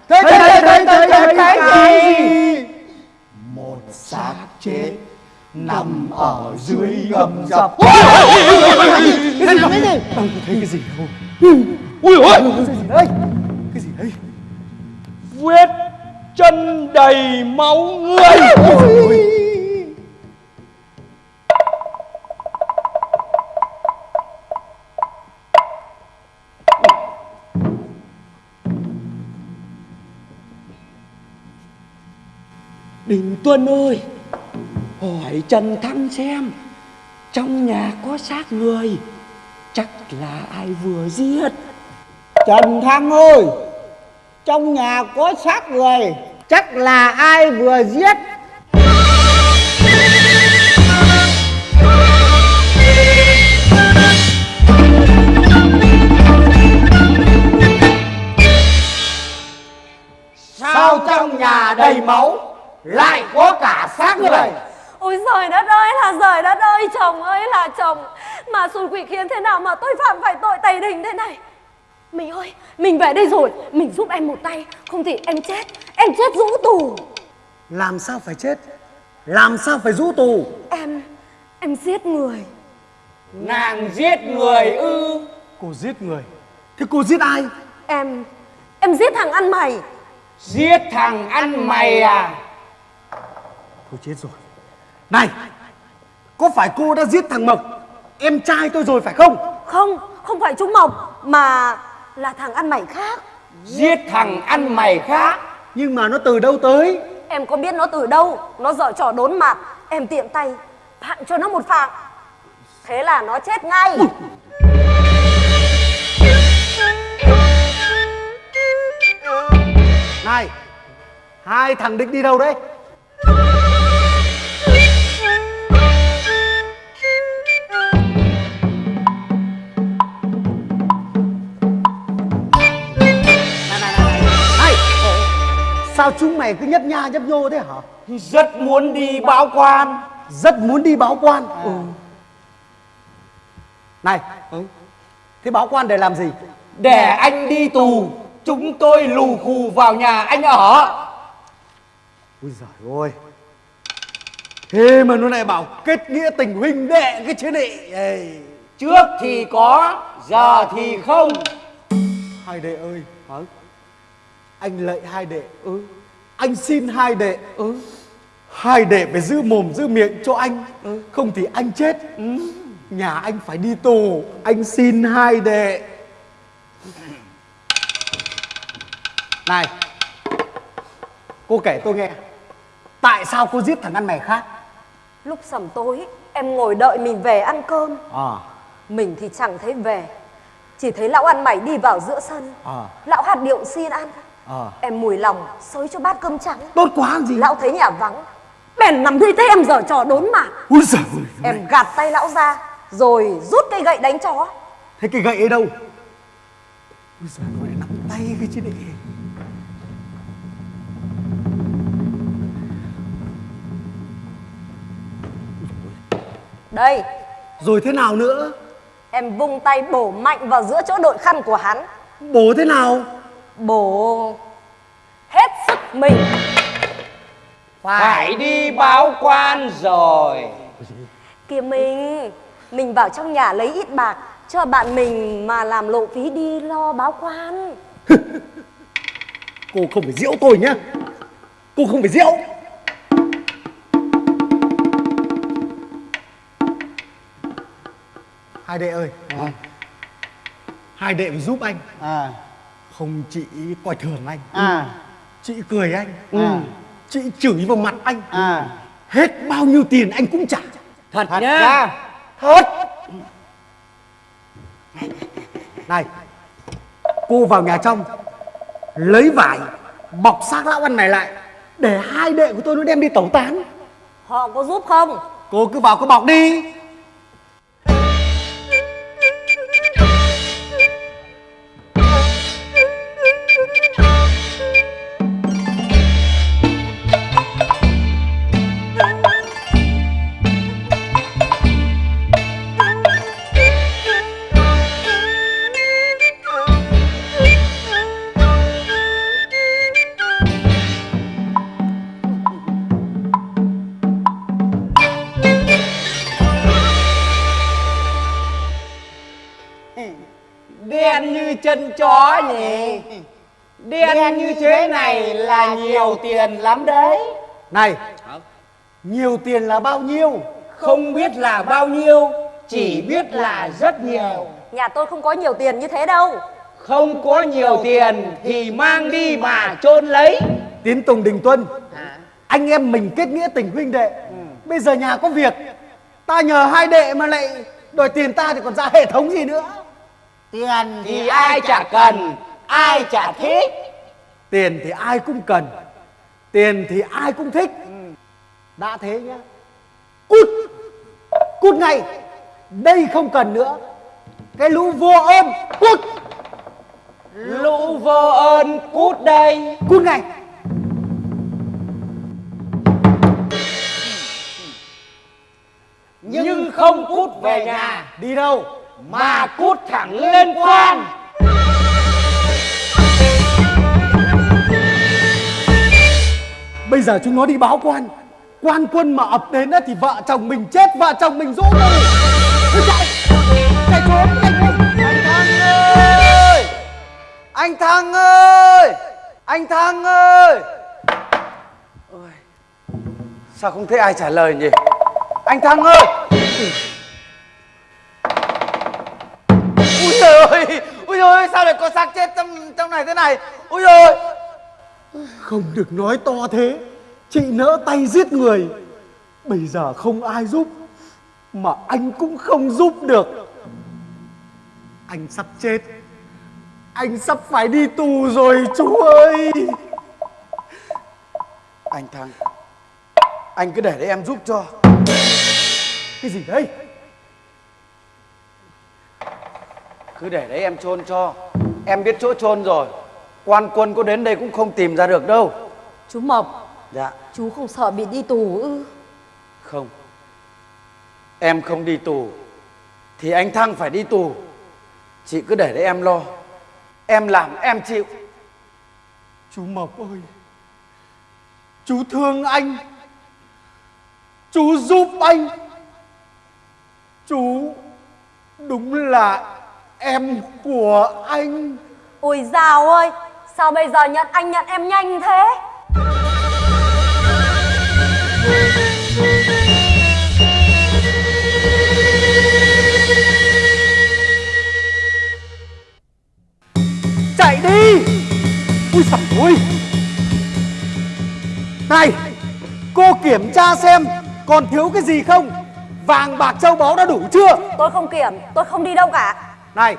Thấy thấy thấy thấy cái gì xác chết nằm ở dưới gầm dập cái gì cái gì Tao thấy cái gì không? ui ôi Cái gì đấy? Cái gì đấy? vết chân đầy máu người Tuân ơi Hỏi Trần Thăng xem Trong nhà có xác người Chắc là ai vừa giết? Trần Thăng ơi Trong nhà có xác người Chắc là ai vừa giết? Sao trong nhà đầy máu Lại có cả xác người. Ôi giời đất ơi là giời đất ơi Chồng ơi là chồng. Mà xui quỷ khiến thế nào mà tôi phạm phải tội tày đình thế này? Mình ơi Mình về đây rồi Mình giúp em một tay. Không thì em chết Em chết rũ tù. Làm sao phải chết? Làm sao phải rũ tù? Em Em giết người. Nàng giết người ư? Cô giết người. Thế cô giết ai? Em Em giết thằng ăn mày. Giết thằng ăn mày à Thôi chết rồi. Này Có phải cô đã giết thằng Mộc? Em trai tôi rồi phải không? Không Không phải Trung Mộc Mà Là thằng ăn mày khác. Giết thằng ăn mày khác? Nhưng mà nó từ đâu tới? Em có biết nó từ đâu? Nó dở trò đốn mặt Em tiện tay Phạn cho nó một phạng Thế là nó chết ngay. Này Hai thằng định đi đâu đấy? Sao chúng mày cứ nhấp nha nhấp nhô thế hả? Rất muốn đi báo quan. Rất muốn đi báo quan? Ừ. Này Thế báo quan để làm gì? Để anh đi tù. Chúng tôi lù khù vào nhà anh ở. Ui giời ơi. Thế mà nó lại bảo kết nghĩa tình huynh đệ cái chứ nị. Ê, Trước thì có Giờ thì không. Hai đệ ơi. Hả? Anh lạy hai đệ ừ. Anh xin hai đệ ừ. Hai đệ phải giữ mồm giữ miệng cho anh ừ. Không thì anh chết ừ. Nhà anh phải đi tù Anh xin hai đệ Này Cô kể tôi nghe Tại sao cô giết thằng ăn mày khác Lúc sầm tối em ngồi đợi mình về ăn cơm À Mình thì chẳng thấy về Chỉ thấy lão ăn mày đi vào giữa sân À. Lão hạt điệu xin ăn À. Em mùi lòng xới cho bát cơm trắng. Tốt quá gì? Lão thấy nhà vắng. Bèn nằm thấy thế em giở trò đốn mạng Úi giời ơi. Em gạt tay lão ra Rồi rút cây gậy đánh chó. Thế cái gậy ấy đâu? Úi giời lại nắm tay cái chứ nị Đây. Rồi thế nào nữa? Em vung tay bổ mạnh vào giữa chỗ đội khăn của hắn. Bố thế nào Bổ hết sức mình. Phải đi báo quan rồi. Kìa mình Mình vào trong nhà lấy ít bạc Cho bạn mình mà làm lộ phí đi lo báo quan. Cô không phải diễu tôi nhá. Cô không phải diễu Hai đệ ơi. Hai đệ phải giúp anh. À Không chị coi thường anh. À. Chị cười anh. À. Chị chửi vào mặt anh. À. Hết bao nhiêu tiền anh cũng trả. Thật, thật nhá. ra Hết Này Cô vào nhà trong Lấy vải Bọc xác lão ăn này lại Để hai đệ của tôi nó đem đi tẩu tán. Họ có giúp không? Cô cứ vào cứ bọc đi Như thế này là nhiều tiền lắm đấy. Này Nhiều tiền là bao nhiêu? Không biết là bao nhiêu Chỉ biết là rất nhiều. Nhà tôi không có nhiều tiền như thế đâu. Không có nhiều tiền thì mang đi mà chôn lấy. Tiến Tùng Đình Tuân Anh em mình kết nghĩa tình huynh đệ. Bây giờ nhà có việc Ta nhờ hai đệ mà lại Đòi tiền ta thì còn ra hệ thống gì nữa? Tiền Thì ai chả cần Ai chả thích Tiền thì ai cũng cần Tiền thì ai cũng thích. Đã thế nhá. Cút Cút ngay. Đây không cần nữa. Cái lũ vô ơn Cút. Lũ vô ơn cút đây. Cút ngay. Nhưng không cút về nhà. Đi đâu? Mà cút thẳng lên quan Bây giờ chúng nó đi báo quan. Quan quân mà ập đến thì vợ chồng mình chết Vợ chồng mình rũ rồi Thôi chạy Chạy trốn chạy trốn anh thăng ơi. Anh thăng ơi. Anh thăng ơi. Ôi, sao không thấy ai trả lời nhỉ? Anh thăng ơi. Ui trời ơi. Ui trời ơi sao lại có xác chết trong trong này thế này? Ui trời ơi. Không được nói to thế. Chị nỡ tay giết người. Bây giờ không ai giúp, Mà anh cũng không giúp được. Anh sắp chết. Anh sắp phải đi tù rồi, chú ơi. Anh Thăng Anh cứ để đấy em giúp cho. Cái gì đấy? Cứ để đấy em chôn cho. Em biết chỗ chôn rồi. Quan quân có đến đây cũng không tìm ra được đâu. Chú Mộc Dạ. Chú không sợ bị đi tù ư? Không. Em không đi tù Thì anh Thăng phải đi tù. Chị cứ để đấy em lo. Em làm em chịu. Chú Mộc ơi Chú thương anh. Chú giúp anh. Chú đúng là em của anh. Ôi dào ơi Sao bây giờ nhận anh nhận em nhanh thế? Chạy đi! Ui giời ôi Này! Cô kiểm tra xem Còn thiếu cái gì không? Vàng bạc châu báu đã đủ chưa? Tôi không kiểm Tôi không đi đâu cả. Này!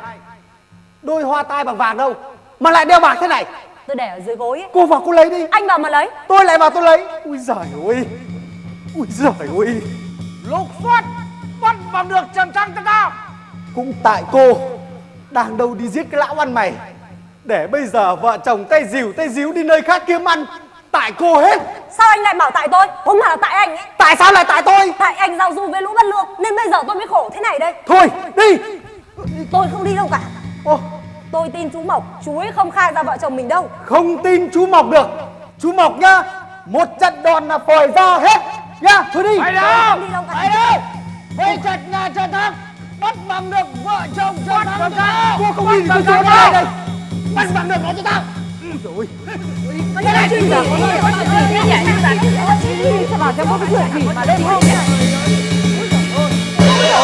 Đôi hoa tai bằng vàng đâu Mà lại đeo bạc thế này. Tôi để ở dưới gối ấy. Cô vào cô lấy đi. Anh vào mà lấy. Tôi lại vào tôi lấy. Ui giời ơi. Ui giời ơi. Lục soát bắt bằng được Trần Thăng cho tao Cũng tại cô Đang đâu đi giết cái lão ăn mày. Để bây giờ vợ chồng tay dìu tay díu đi nơi khác kiếm ăn. Tại cô hết. Sao anh lại bảo tại tôi? Không phải là tại anh ấy? Tại sao lại tại tôi? Tại anh giao du với lũ bất lương Nên bây giờ tôi mới khổ thế này đây. Thôi đi. Tôi không đi đâu cả. Ô, Tôi tin chú Mộc Chú ấy không khai ra vợ chồng mình đâu. Không tin chú Mộc được. Chú Mộc nhá Một trận đòn là phòi ra hết. Nhá thôi đi. Phải đâu? Không Phải đâu Với chặt nhà Trần Thăng Bắt bằng được vợ chồng cho tao Cô không đi thì tôi Bắt được. đây. Bắt bằng được nó cho tao Rồi. Cái này chuyện gì gì nhỉ? Có chuyện gì Sao bảo cho có cái chuyện gì mà hôm nhỉ?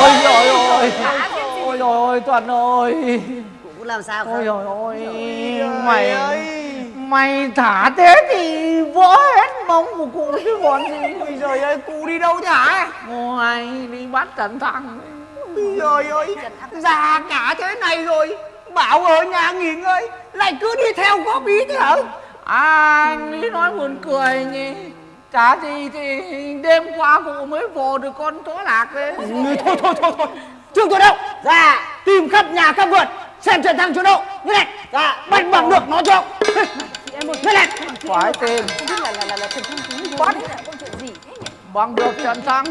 Ôi trời ơi. Ôi trời ơi. Tuấn ơi làm sao Ôi không? trời ơi Mày Mày thả thế thì vỡ hết mông của cụ chứ còn gì? Ôi trời ơi cụ đi đâu hả Ôi đi bắt Trần Thăng Ôi trời ơi Già cả thế này rồi Bảo ở nhà nghỉ ngơi Lại cứ đi theo góp ý thế hả? À anh Lý nói buồn cười nhỉ. Chả gì thì đêm qua cụ mới vồ được con chó lạc đấy. Thôi thôi thôi thôi. Trương tôi đâu? Dạ Tìm khắp nhà khắp vườn Xem Trần Thăng chỗ đâu Như này. Dạ. Bắt bằng được nó cho. Như này. Phải tìm Bắt. Bằng được Trần Thăng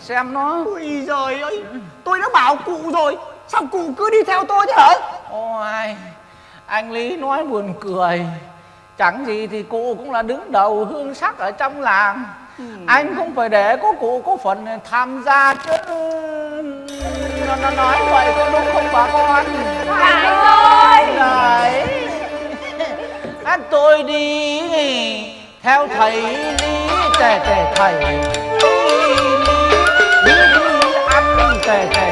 Xem nó. Ôi giời ơi. Tôi đã bảo cụ rồi. Sao cụ cứ đi theo tôi thế hả? Ôi Anh Lý nói buồn cười. Chẳng gì thì cụ cũng là đứng đầu hương sắc ở trong làng Anh cũng phải để có cụ có phần tham gia chứ. Nó, nó nói vậy có đúng không bà con? Phải rồi. Đấy Anh tôi đi theo thầy Lý tề tề thầy. Lý Lý Lý ăn tề tề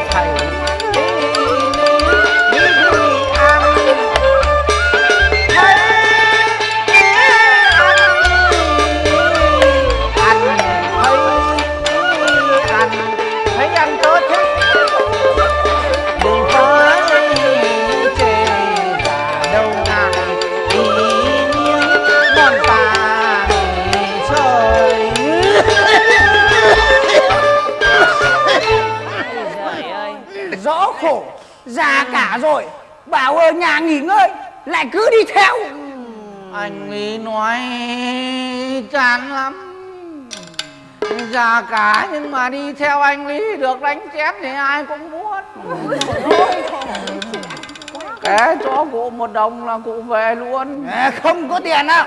già cả rồi. Bảo ở nhà nghỉ ngơi lại cứ đi theo. Anh ấy nói chán lắm. Già cả nhưng mà đi theo anh lý được đánh chém thì ai cũng muốn. Kẻ cho cụ một đồng là cụ về luôn. Không có tiền đâu.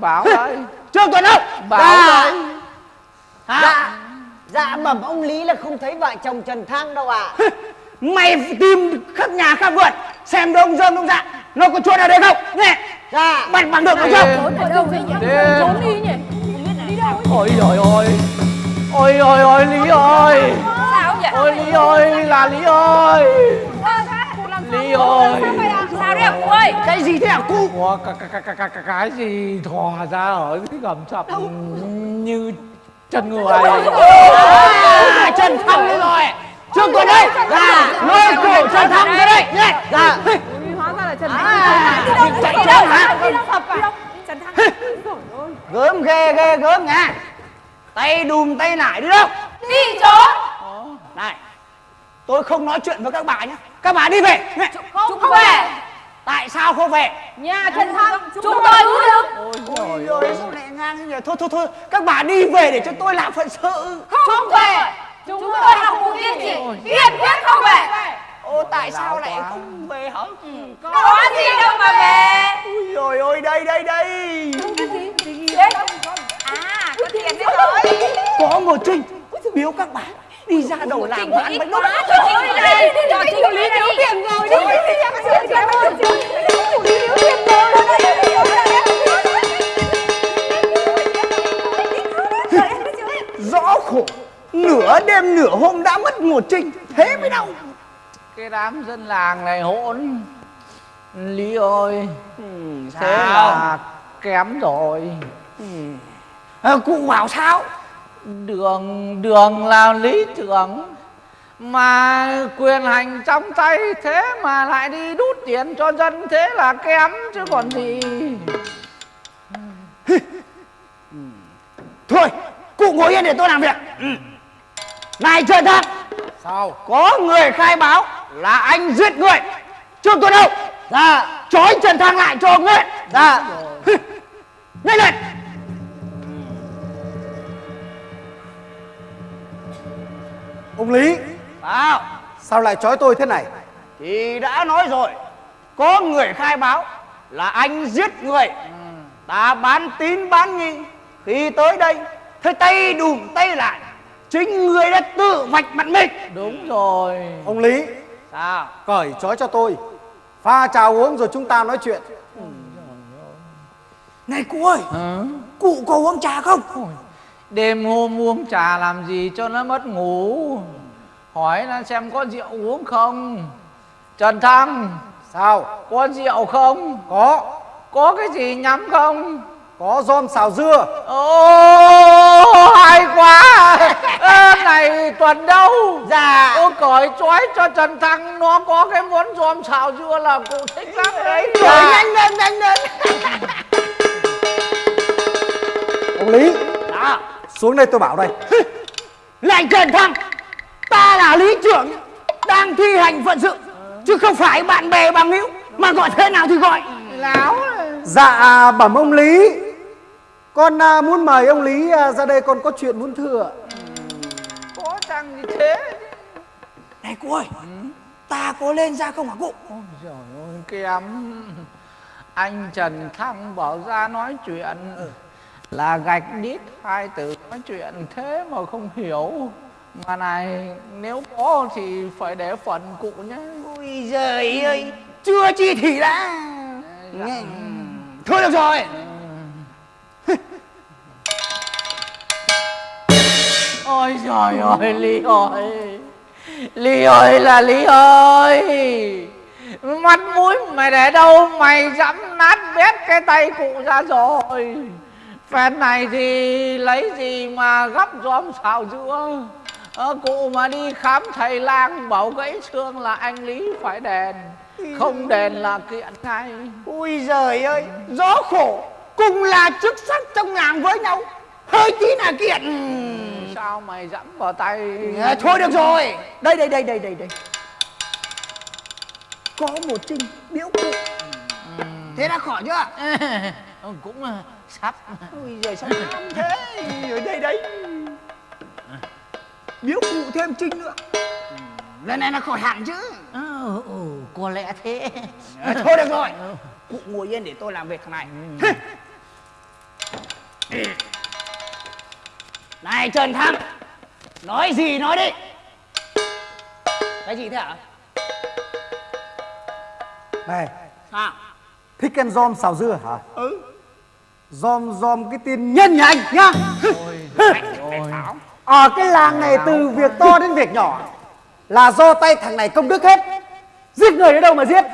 Bảo đấy. Trương Tuấn đâu? bảo Dạ. đấy. Dạ Dạ bẩm ông Lý là không thấy vợ chồng Trần Thăng đâu ạ mày tìm khắp nhà khắp vườn xem đông dơm đông dạ nó có chuột ở đây không? Nghe. Dạ. Bắt bằng được không Ở đâu vậy nhỉ? Trốn. Đi nhỉ? Đi đâu ôi rồi ôi ôi ôi ôi lý ơi. Sao vậy ôi lý ơi là lý ơi. Lý ơi. Sao đấy cụ ơi? Cái gì thế hả cu Ủa, cái, gì thò ra ở cái gầm sập như chân người? Thăng đây rồi Trương Tuấn đây Dạ. Lôi cổ Trần Thăng ra đây. Nhé Dạ. Hóa ra là Trần À, Đi đâu chạy hả? Trần Thăng Gớm ghê ghê gớm nha. Tay đùm tay nải đi đâu? Đi trốn Này Tôi không nói chuyện với các bà nhé Các bà đi về. Chúng không về. Tại sao không về? Nhà Trần Thăng Chúng tôi cứ được. Ôi ôi sao lại ngang thế nhỉ Thôi thôi thôi Các bà đi về để cho tôi làm phận sự. Không về Chúng tôi học cụ tiên chỉ Kiên quyết không về Ô tại sao lại không về hả? Có gì đâu mà về Ui rồi ôi đây đây đây Đấy À có tiền đấy rồi Có một Trinh Biếu các bạn Đi ra đầu làm ăn bánh đúc Quá cho Trinh đây Cho Trinh lý thiếu tiền rồi đi Cảm ơn Chủ lý thiếu tiền rồi Rõ khổ Nửa đêm nửa hôm đã mất một Trinh Thế mới đau. Cái đám dân làng này hỗn. Lý ơi thế sao? là kém rồi. À, Cụ bảo sao? Đường đường là lý tưởng. Mà quyền hành trong tay thế mà lại đi đút tiền cho dân thế là kém chứ còn gì. Thôi cụ ngồi yên để tôi làm việc. Ừ. Này Trần Thăng sao? Có người khai báo là anh giết người. Trương Tuấn Hậu Dạ. Trói Trần Thăng lại cho người Dạ. Nhanh lên. Ông lý. Sao sao lại trói tôi thế này? Thì đã nói rồi. Có người khai báo là anh giết người. Ta bán tín bán nghi. Khi tới đây Thấy tay đùm tay lại Chính người đã tự vạch mặt mình đúng rồi Ông Lý, Sao cởi trói cho tôi. Pha trà uống rồi chúng ta nói chuyện. Này cụ ơi Hả? Cụ có uống trà không đêm hôm uống trà làm gì cho nó mất ngủ hỏi nó xem có rượu uống không trần thăng Sao? có rượu không Có, có cái gì nhắm không có rôm xào dưa. Ô hay quá Ơ, Này tuần đâu? Dạ. Ô cởi trói cho Trần Thăng Nó có cái món giòm xào dưa là cụ thích lắm đấy. Rồi nhanh lên nhanh lên. Ông Lý, Đó xuống đây tôi bảo đây. Lại Trần Thăng Ta là lý trưởng Đang thi hành phận sự Chứ không phải bạn bè bằng hữu Mà gọi thế nào thì gọi. Láo Dạ, bẩm ông Lý. Con à, muốn mời ông Lý à, ra đây con có chuyện muốn thưa. Chăng gì thế. Này cô ơi Ta có lên ra không hả cụ? Ôi giời ơi kém Anh Trần Thăng bảo ra nói chuyện. Là gạch đít hai từ nói chuyện thế mà không hiểu. Mà này nếu có thì phải để phần cụ nhé. Ôi giời ơi Chưa chi thì đã. Nghe. Thôi được rồi Ôi trời ơi Ly ơi. Ly ơi là Ly ơi. Mắt mũi mày để đâu Mày dẫm nát bét cái tay cụ ra rồi. Phen này thì lấy gì mà gấp gióm xào dưa ờ, Cụ mà đi khám thầy lang bảo gãy xương là anh Lý phải đền. Không đền là kiện ngay. Ui giời ơi Gió khổ Cùng là chức sắc trong làng với nhau. Hơi tí là kiện. Sao mày dẫm vào tay? À, Thôi được rồi. Đây đây đây đây đây đây. Có một trinh biếu cụ. Thế đã khỏi chưa? Ừ, Cũng ờ, sắp. Ôi giời sao tham thế. Ở đây đấy. Biếu cụ thêm trinh nữa. Lần này là khỏi hẳn chứ. Ừ, ừ, có lẽ thế. À, Thôi được rồi. Cụ ngồi yên để tôi làm việc thằng này Này Trần Thăng Nói gì nói đi Cái gì thế hả Này, Sao thích ăn rôm xào dưa hả? Ừ Rôm rôm cái tên nhân nhà anh nhá. Ở cái làng này từ việc to đến việc nhỏ là do tay thằng này công đức hết. Giết người ở đâu mà giết?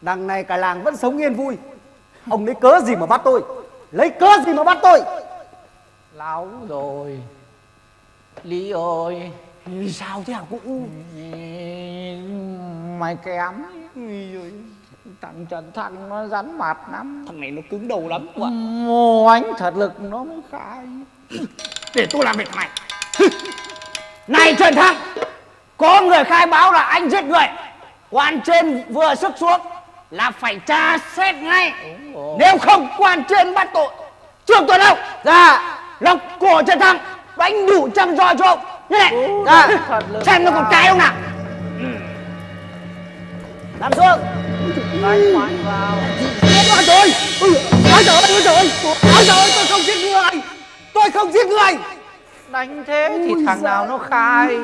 Đằng này cả làng vẫn sống yên vui. Ông lấy cớ gì mà bắt tôi? Lấy cớ gì mà bắt tôi? Láo rồi. Lý ơi. Sao thế hả cụ? Mày kém Thằng Trần Thăng nó rắn mặt lắm. Thằng này nó cứng đầu lắm ạ. Mồ ánh thật lực nó mới khai. Để tôi làm việc thằng này Trần Thăng Có người khai báo là anh giết người. Quan trên vừa sức xuống Là phải tra xét ngay. Nếu không quan trên bắt tội. Trương Tuấn Hậu Dạ Lộc cổ Trần Thăng Đánh đủ trăm roi cho ông. Như này. Lực Xem nó còn cái không nào. Nằm xuống Đánh mạnh vào. Ôi trời. Ơi, ôi trời ơi Ôi trời ơi, tôi không giết người. Tôi không giết người. Đánh thế thì thằng nào nó khai?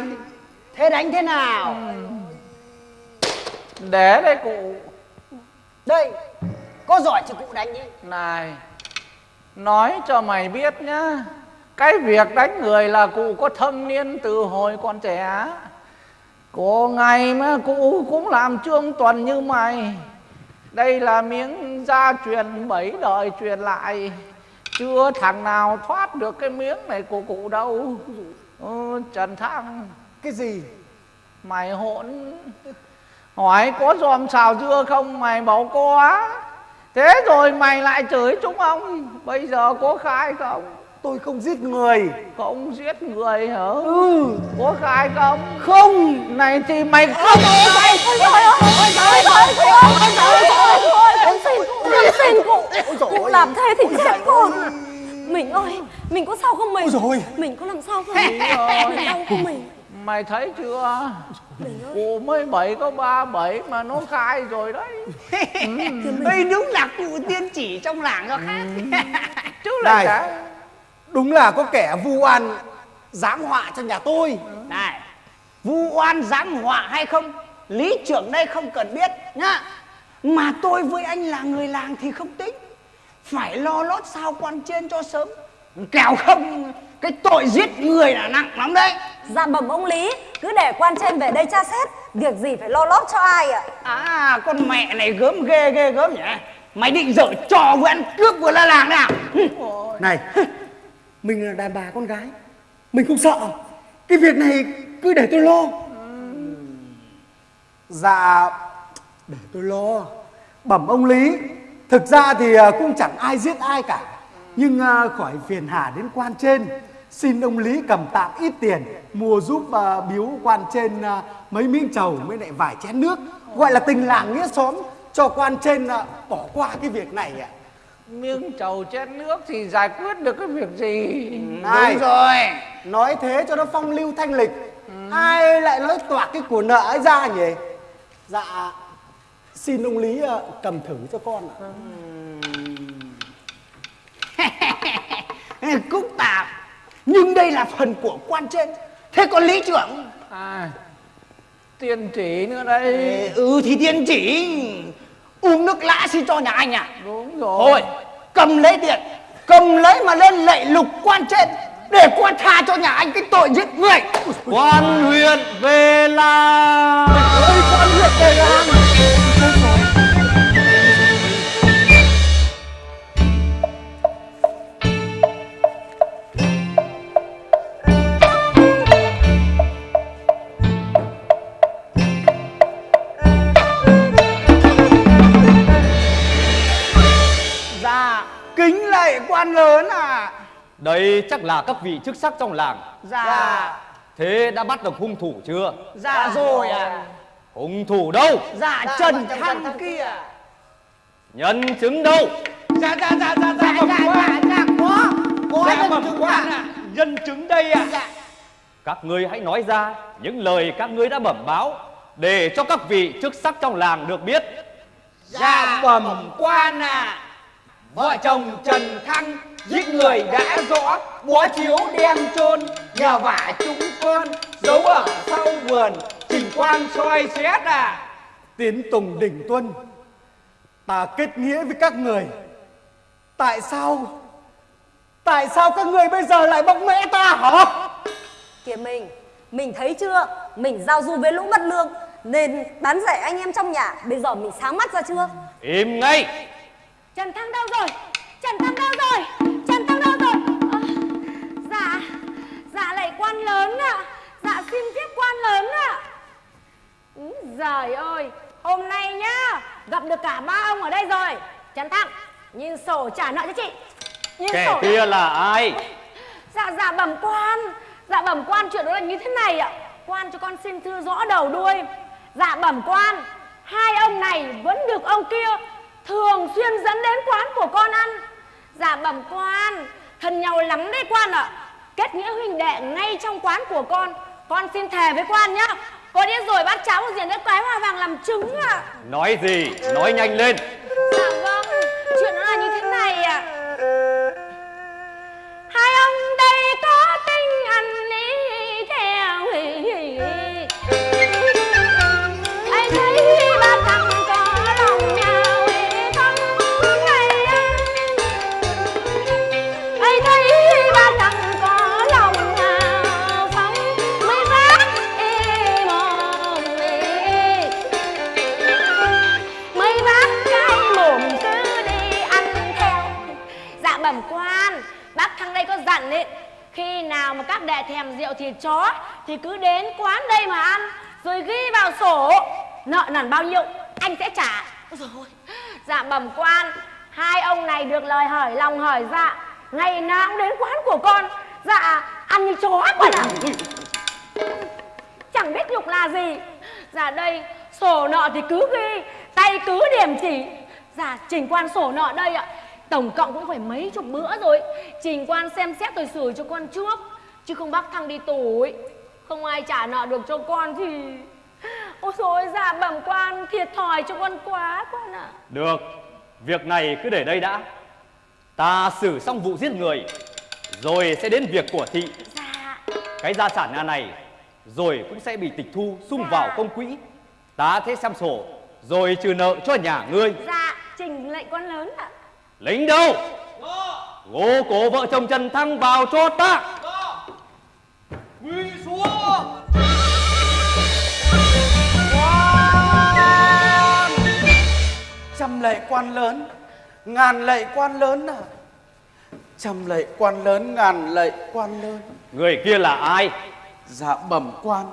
Thế đánh thế nào? Để đây cụ. Đây Có giỏi thì cụ đánh đi. Này Nói cho mày biết nhá Cái việc đánh người là cụ có thâm niên từ hồi còn trẻ. Có ngày mà cụ cũng làm trương tuần như mày. Đây là miếng gia truyền bảy đời truyền lại. Chưa thằng nào thoát được cái miếng này của cụ đâu. Ừ, Trần Thăng. Cái gì? Mày hỗn. Hỏi có dòm xào dưa không? Mày bảo có Thế rồi mày lại chửi chúng ông Bây giờ có khai không Tôi không giết người Không giết người hả Ừ Có khai không Không Này thì mày không Ôi trời ơi, ôi trời ơi, ôi trời ơi, ôi trời ơi, em xin, em xin cụ, cụ làm thế thì chết con. Mình ơi, mình có sao không mình? Ôi Mình có làm sao không? Mình đau không mình? Mày thấy chưa Cụ mới bảy có ba bảy mà nó khai rồi đấy. Đây đúng là cụ tiên chỉ trong làng cho khác. Chứ là Này. cả. Đúng là có kẻ vu oan giáng họa cho nhà tôi. Này Vu oan giáng họa hay không Lý trưởng đây không cần biết nhá. Mà tôi với anh là người làng thì không tính. Phải lo lót sao quan trên cho sớm. Kẻo không Cái tội giết người là nặng lắm đấy Dạ bẩm ông Lý, cứ để quan trên về đây tra xét, việc gì phải lo lót cho ai ạ? À con mẹ này gớm ghê ghê gớm nhỉ? Mày định dở trò vừa ăn cướp vừa la làng đấy à Hừ. Này Mình là đàn bà con gái Mình không sợ. Cái việc này cứ để tôi lo. Dạ Để tôi lo. Bẩm ông Lý Thực ra thì à, cũng chẳng ai giết ai cả. Nhưng à, khỏi phiền hà đến quan trên Xin ông Lý cầm tạm ít tiền Mua giúp à, biếu quan trên à, Mấy miếng trầu với lại vài chén nước. Gọi là tình làng nghĩa xóm Cho quan trên à, bỏ qua cái việc này ạ. Miếng trầu chén nước thì giải quyết được cái việc gì? Này, Đúng rồi. Nói thế cho nó phong lưu thanh lịch. Ai lại nói toạc cái của nợ ấy ra nhỉ? Dạ Xin ông Lý ờ, cầm thử cho con ạ. Cúc tạp Nhưng đây là phần của quan trên. Thế còn lý trưởng à, Tiên chỉ nữa đây. Ừ thì tiên chỉ. Uống nước lã xin cho nhà anh à Đúng rồi. Thôi cầm lấy tiền Cầm lấy mà lên lệ lục quan trên Để quan tha cho nhà anh cái tội giết người. Quan huyện về làng. Ôi con huyện về làng à Đây chắc là các vị chức sắc trong làng. Dạ. Thế đã bắt được hung thủ chưa? Dạ. Rồi à Hung thủ đâu? Dạ Trần Thăng kia. Nhân chứng đâu? Dạ dạ dạ dạ dạ dạ dạ dạ có Có Dạ nhân chứng ạ. Nhân chứng đây ạ. Dạ. Các ngươi hãy nói ra Những lời các ngươi đã bẩm báo Để cho các vị chức sắc trong làng được biết. Dạ bẩm quan à Vợ chồng Trần Thăng giết người đã rõ Bó chiếu đem chôn Nhờ vả chúng con Giấu ở sau vườn Trình quan soi xét à Tiến Tùng Đỉnh Tuân Ta kết nghĩa với các người Tại sao Tại sao các người bây giờ lại bóc mẽ ta hả Kìa mình, mình thấy chưa? Mình giao du với lũ mất lương Nên bán rẻ anh em trong nhà Bây giờ mình sáng mắt ra chưa? Im ngay Trần Thăng đâu rồi? Trần Thăng đâu rồi? Trần Thăng đâu rồi? Ờ, dạ, dạ lại quan lớn ạ. Dạ xin tiếp quan lớn ạ. Úi giời ơi, hôm nay nhá, gặp được cả ba ông ở đây rồi. Trần Thăng, nhìn sổ trả nợ cho chị. Nhìn Kẻ sổ kia là ai Dạ dạ bẩm quan Dạ bẩm quan chuyện đó là như thế này ạ Quan cho con xin thư rõ đầu đuôi Dạ bẩm quan Hai ông này vẫn được ông kia Thường xuyên dẫn đến quán của con ăn Dạ bẩm quan Thân nhau lắm đấy quan ạ. Kết nghĩa huynh đệ ngay trong quán của con. Con xin thề với quan nhá. Có điên rồi bát cháo của diện đất quái hoa vàng làm trứng ạ. Nói gì? Nói nhanh lên. Dạ vâng Chuyện nó là như thế này ạ. Hai ông đây có tinh ấy, Khi nào mà các đệ thèm rượu thịt chó Thì cứ đến quán đây mà ăn, Rồi ghi vào sổ. Nợ nần bao nhiêu, anh sẽ trả. Rồi Dạ bẩm quan, Hai ông này được lời hỏi lòng hỏi dạ Ngày nào cũng đến quán của con. Dạ ăn như chó quan ạ Chẳng biết nhục là gì. Dạ đây, sổ nợ thì cứ ghi, Tay cứ điểm chỉ. Dạ trình quan sổ nợ đây ạ. Tổng cộng cũng phải mấy chục bữa rồi Trình quan xem xét rồi xử cho con trước Chứ không bắt thằng đi tù ấy Không ai trả nợ được cho con thì Ôi dồi dạ bẩm quan Thiệt thòi cho con quá quan ạ Được, việc này cứ để đây đã. Ta xử xong vụ giết người, rồi sẽ đến việc của thị. Dạ Cái gia sản nhà này, rồi cũng sẽ bị tịch thu, sung vào công quỹ. Ta sẽ xem sổ, rồi trừ nợ cho nhà ngươi. Dạ trình lệnh quan lớn ạ Lính đâu? Gô cổ vợ chồng Trần Thăng vào cho ta. Trăm lệ quan lớn, ngàn lệ quan lớn à. Trăm lệ quan lớn, ngàn lệ quan lớn. Người kia là ai? Dạ bẩm quan,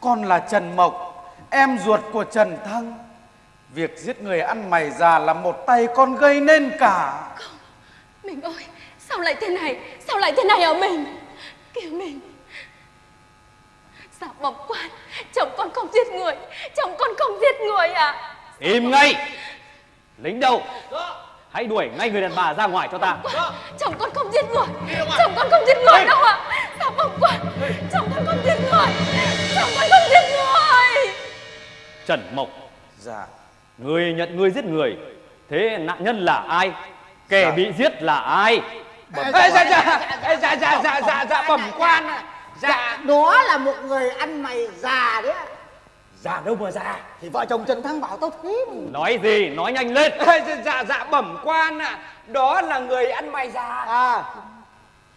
con là Trần Mộc, em ruột của Trần Thăng. Việc giết người ăn mày già là một tay con gây nên cả. Mình ơi Sao lại thế này Sao lại thế này hả mình Kìa mình Dạ bẩm quan Chồng con không giết người Chồng con không giết người à Im ngay! Lính đâu? Hãy đuổi ngay người đàn bà ra ngoài cho ta. Chồng con không giết người Chồng con không giết người đâu ạ Dạ bẩm quan Chồng con không giết người Chồng con không giết người Trần Mộc, Dạ, Người nhận người giết người Thế nạn nhân là ai? Kẻ dạ. bị giết là ai? Bẩm dạ, dạ dạ dạ dạ dạ dạ dạ bẩm dạ, quan. Dạ. Đó là một người ăn mày già đấy Già đâu mà già? Thì vợ chồng Trần Thăng bảo tao thế Nói gì? Nói nhanh lên. Dạ. Dạ bẩm quan ạ. Đó là người ăn mày già. À.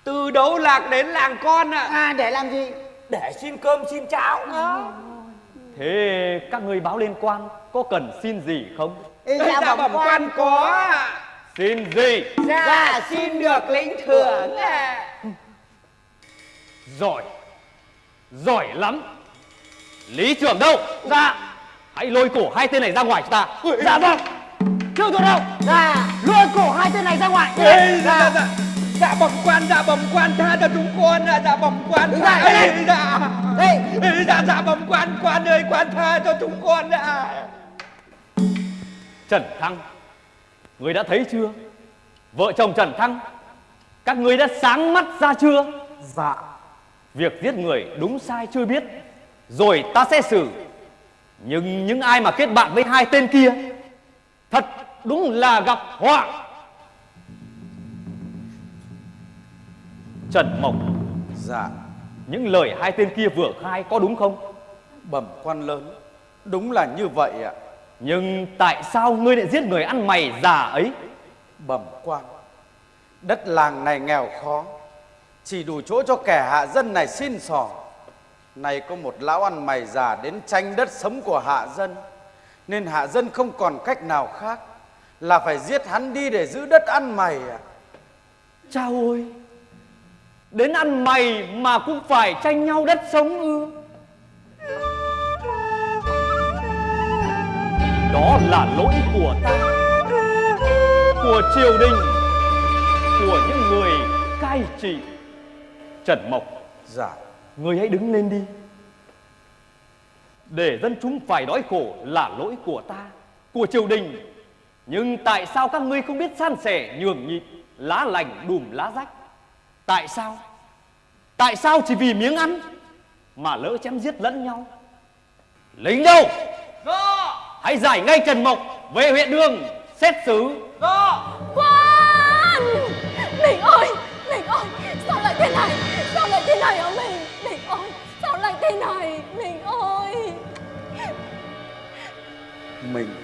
Từ đấu lạc đến làng con ạ? À. à, Để làm gì? Để xin cơm xin cháo. À. Thế các người báo lên quan có cần xin gì không? Ê, Ê, dạ bẩm quan có Xin gì? dạ xin được lĩnh thưởng ạ Giỏi! Giỏi lắm! Lý trưởng đâu? Dạ! Hãy lôi cổ hai tên này ra ngoài cho ta. Dạ vâng Trương thủ đâu Dạ Lôi cổ hai tên này ra ngoài Ê, dạ dạ dạ dạ bẩm quan dạ bẩm quan tha cho chúng con ạ dạ bẩm quan Đứng dậy, Ê, đây. dạ Đây. Dạ dạ bẩm quan quan ơi quan tha cho chúng con ạ Trần Thăng, người đã thấy chưa? Vợ chồng Trần Thăng, các người đã sáng mắt ra chưa? Dạ Việc giết người đúng sai chưa biết, rồi ta sẽ xử. Nhưng những ai mà kết bạn với hai tên kia, thật đúng là gặp họa. Trần Mộc, dạ, những lời hai tên kia vừa khai có đúng không? bẩm quan lớn. Đúng là như vậy ạ. Nhưng tại sao ngươi lại giết người ăn mày già ấy? Bẩm quan, đất làng này nghèo khó, chỉ đủ chỗ cho kẻ hạ dân này xin sò. Này có một lão ăn mày già đến tranh đất sống của hạ dân, nên hạ dân không còn cách nào khác là phải giết hắn đi để giữ đất ăn mày ạ. Chao ôi Đến ăn mày mà cũng phải tranh nhau đất sống ư Đó là lỗi của ta Của triều đình Của những người cai trị Trần Mộc. Dạ, Người hãy đứng lên đi. Để dân chúng phải đói khổ là lỗi của ta Của triều đình. Nhưng tại sao các ngươi không biết san sẻ nhường nhịn Lá lành đùm lá rách? Tại sao? Tại sao chỉ vì miếng ăn Mà lỡ chém giết lẫn nhau? Lính đâu? Hãy giải ngay Trần Mộc về huyện đường xét xử. Quan Mình ơi Mình ơi Sao lại thế này? Sao lại thế này hả mình Mình ơi Sao lại thế này? Mình ơi. Mình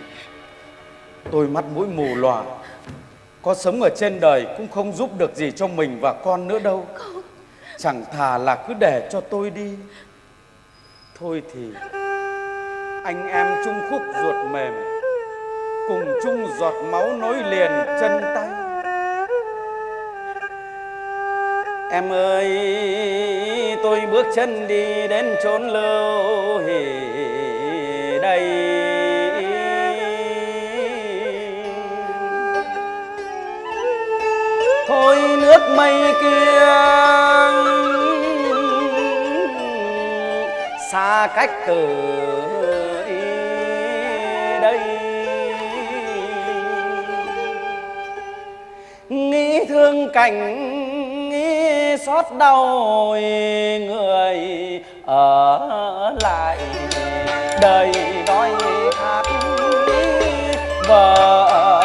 Tôi mắt mũi mù lòa Có sống ở trên đời cũng không giúp được gì cho mình và con nữa đâu. Chẳng thà là cứ để cho tôi đi. Thôi thì anh em chung khúc ruột mềm, Cùng chung giọt máu nối liền chân tay. Em ơi, tôi bước chân đi đến chốn lâu hỉ đây. Thôi nước mây kia xa cách từ nghĩ thương cảnh nghĩ xót đau người ở lại. Đời đói khát vợ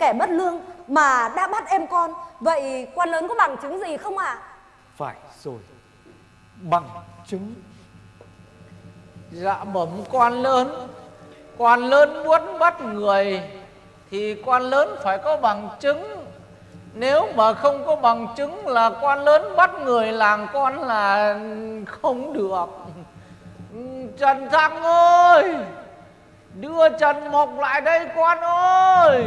kẻ bất lương Mà đã bắt em con. Vậy quan lớn có bằng chứng gì không ạ? Phải rồi. Bằng chứng. Dạ bẩm quan lớn quan lớn muốn bắt người thì quan lớn phải có bằng chứng. Nếu mà không có bằng chứng là quan lớn bắt người làng con là không được. Trần thăng ơi, đưa trần mộc lại đây, quan ơi.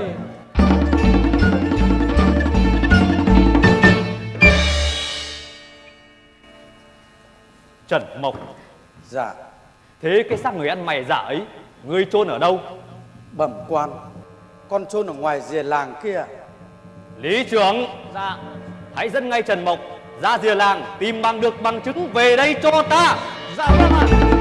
Trần Mộc. Dạ. Thế cái xác người ăn mày giả ấy Ngươi chôn ở đâu? Bẩm quan. Con chôn ở ngoài rìa làng kia. Lý trưởng Dạ. Hãy dẫn ngay Trần Mộc ra rìa làng Tìm bằng được bằng chứng về đây cho ta. Dạ vâng ạ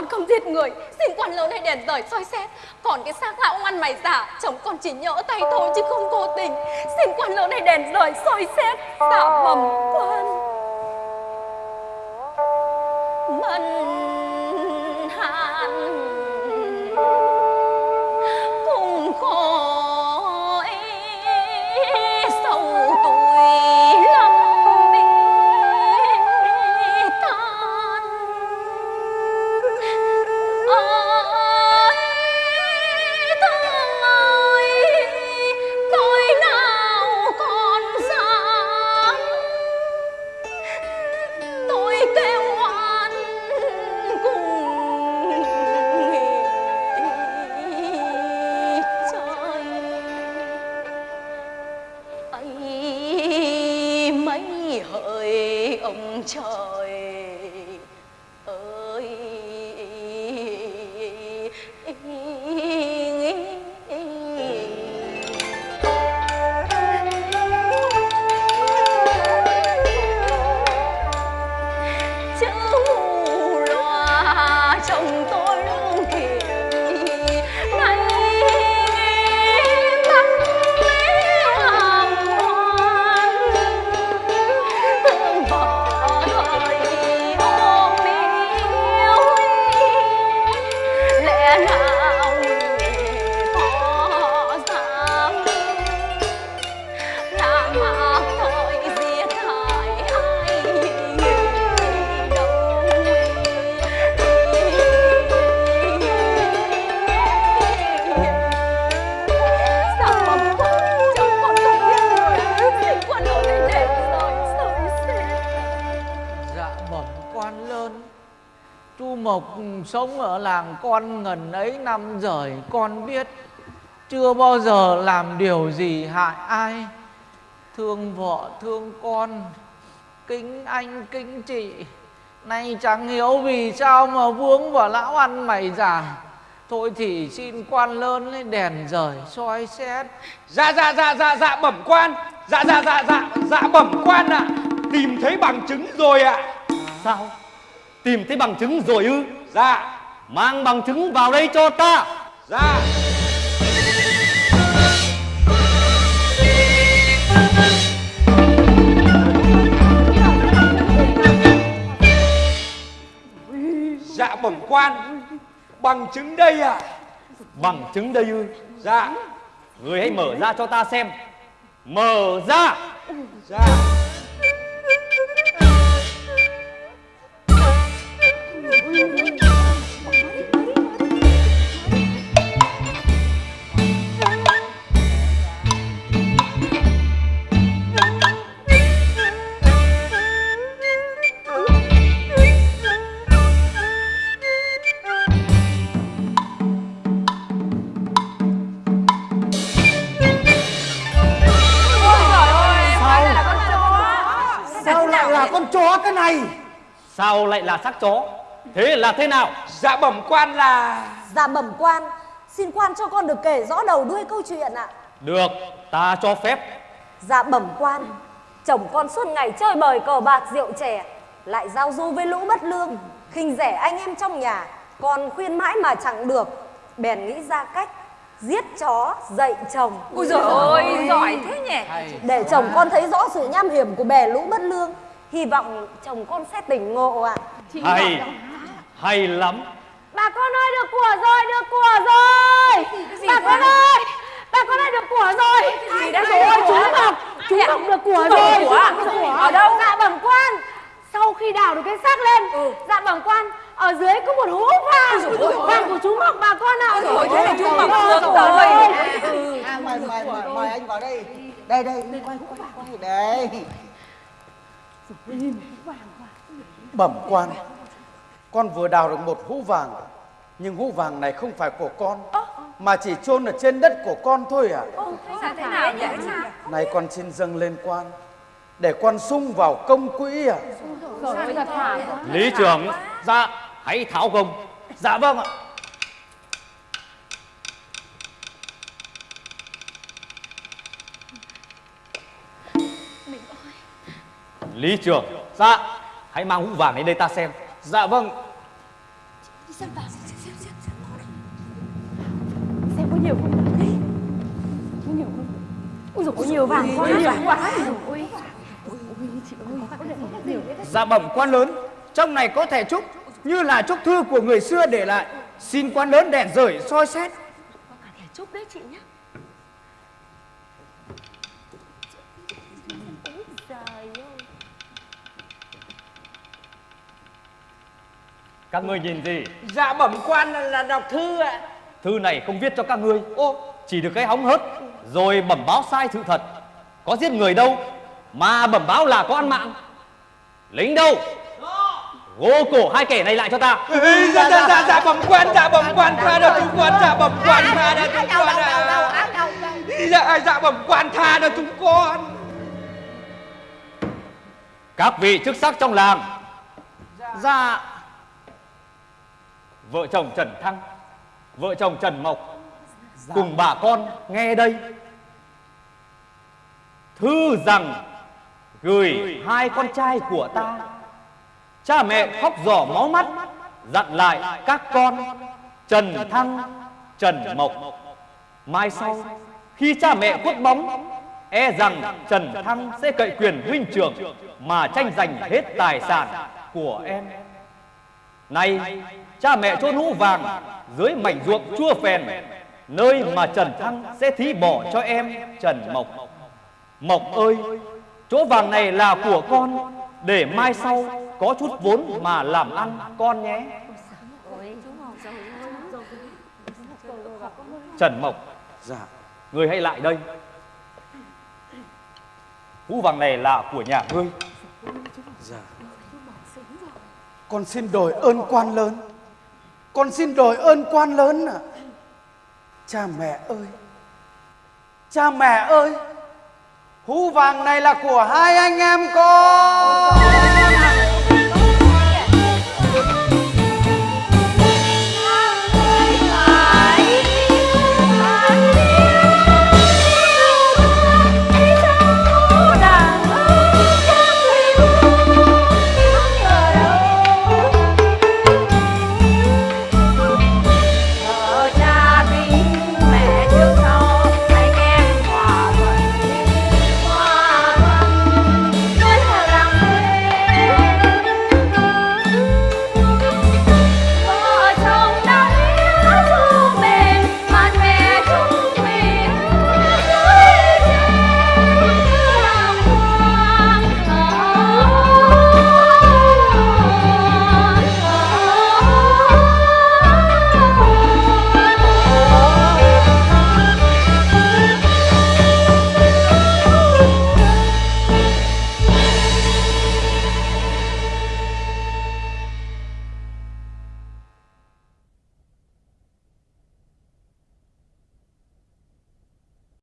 con không giết người, Xin quan lớn hãy đèn rời soi xét. Còn cái xác lão ăn mày giả Chồng con chỉ nhỡ tay thôi chứ không cố tình. Xin quan lớn hãy đèn rời soi xét Dạ bẩm quan. Mân con ngần ấy năm rồi Con biết chưa bao giờ làm điều gì hại ai. Thương vợ thương con Kính anh kính chị Nay chẳng hiểu vì sao mà vướng vào lão ăn mày già. Thôi thì xin quan lớn lên đèn rời soi xét. Dạ dạ dạ dạ dạ bẩm quan. Dạ dạ dạ dạ dạ bẩm quan ạ. Tìm thấy bằng chứng rồi ạ. Sao? Tìm thấy bằng chứng rồi ư? Dạ Mang bằng chứng vào đây cho ta. Dạ. Dạ bẩm quan Bằng chứng đây ạ. Bằng chứng đây ư? Dạ. Người hãy mở ra cho ta xem. Mở ra. Dạ. Sao lại con chó cái này. Sao lại là xác chó? Thế là thế nào? Dạ bẩm quan là Dạ bẩm quan Xin quan cho con được kể rõ đầu đuôi câu chuyện ạ. Được ta cho phép. Dạ bẩm quan Chồng con suốt ngày chơi bời cờ bạc rượu chè Lại giao du với lũ bất lương khinh rẻ anh em trong nhà Con khuyên mãi mà chẳng được. Bèn nghĩ ra cách Giết chó dạy chồng. Ôi giời ơi, giỏi thế nhỉ. Để chồng con thấy rõ sự nham hiểm của bè lũ bất lương Hy vọng chồng con sẽ tỉnh ngộ ạ. Hay Hay lắm. Bà con ơi được của rồi, được của rồi. Bà con ơi bà con đã được của rồi. Thì đã rồi? chú ngọc chú ngọc được của Chú Ngọc rồi. được của à? Chú Ngọc Ở đâu? dạ bẩm quan. Sau khi đào được cái xác lên dạ bẩm quan ở dưới có một hũ vàng. Vàng của chú ngọc bà con ạ. Dồi, thế thì chú Ngọc được rồi. ơi. À, mời, mời, mời, mời anh vào đây. Đây, đây, quay, quay, quay, đây Bẩm quan. Con vừa đào được một hũ vàng. Nhưng hũ vàng này không phải của con Mà chỉ chôn ở trên đất của con thôi à Sao thế nào vậy? Này con xin dâng lên quan Để con sung vào công quỹ à Lý trưởng Dạ hãy tháo gồng Dạ vâng ạ Lý trưởng Dạ Hãy mang hũ vàng đến đây ta xem Dạ vâng Xem có nhiều không? Có nhiều không? Ui dồi, có nhiều vàng quá. Nhiều quá. Ui. Dạ bẩm quan lớn, trong này có thẻ trúc như là trúc thư của người xưa để lại. Xin quan lớn đèn rời soi xét. Thẻ chúc đấy chị nhá. Các ngươi nhìn gì? Dạ bẩm quan là, là đọc thư ạ. Thư này không viết cho các ngươi. Chỉ được cái hóng hớt Rồi bẩm báo sai sự thật. Có giết người đâu Mà bẩm báo là có ăn mạng. Lính đâu? Gô cổ hai kẻ này lại cho ta. Dạ dạ dạ dạ bẩm quan dạ bẩm quan tha cho chúng con dạ bẩm quan tha cho chúng con ạ. Dạ dạ bẩm quan tha cho chúng con. Các vị chức sắc trong làng. Dạ Vợ chồng Trần Thăng Vợ chồng Trần Mộc Cùng bà con nghe đây. Thư rằng Gửi hai con trai của ta. Cha mẹ khóc giỏ máu mắt Dặn lại các con Trần Thăng Trần Mộc. Mai sau Khi cha mẹ khuất bóng E rằng Trần Thăng sẽ cậy quyền huynh trưởng Mà tranh giành hết tài sản của em. Nay cha mẹ chôn hũ vàng Dưới mảnh ruộng chua phèn Nơi mà Trần Thăng sẽ thí bỏ cho em Trần Mộc. Mộc ơi Chỗ vàng này là của con Để mai sau có chút vốn mà làm ăn con nhé. Trần Mộc Dạ. Ngươi hãy lại đây. Hũ vàng này là của nhà ngươi. Dạ. Con xin đổi ơn quan lớn con xin đòi ơn quan lớn ạ. Cha mẹ ơi. Cha mẹ ơi. Hũ vàng này là của hai anh em con.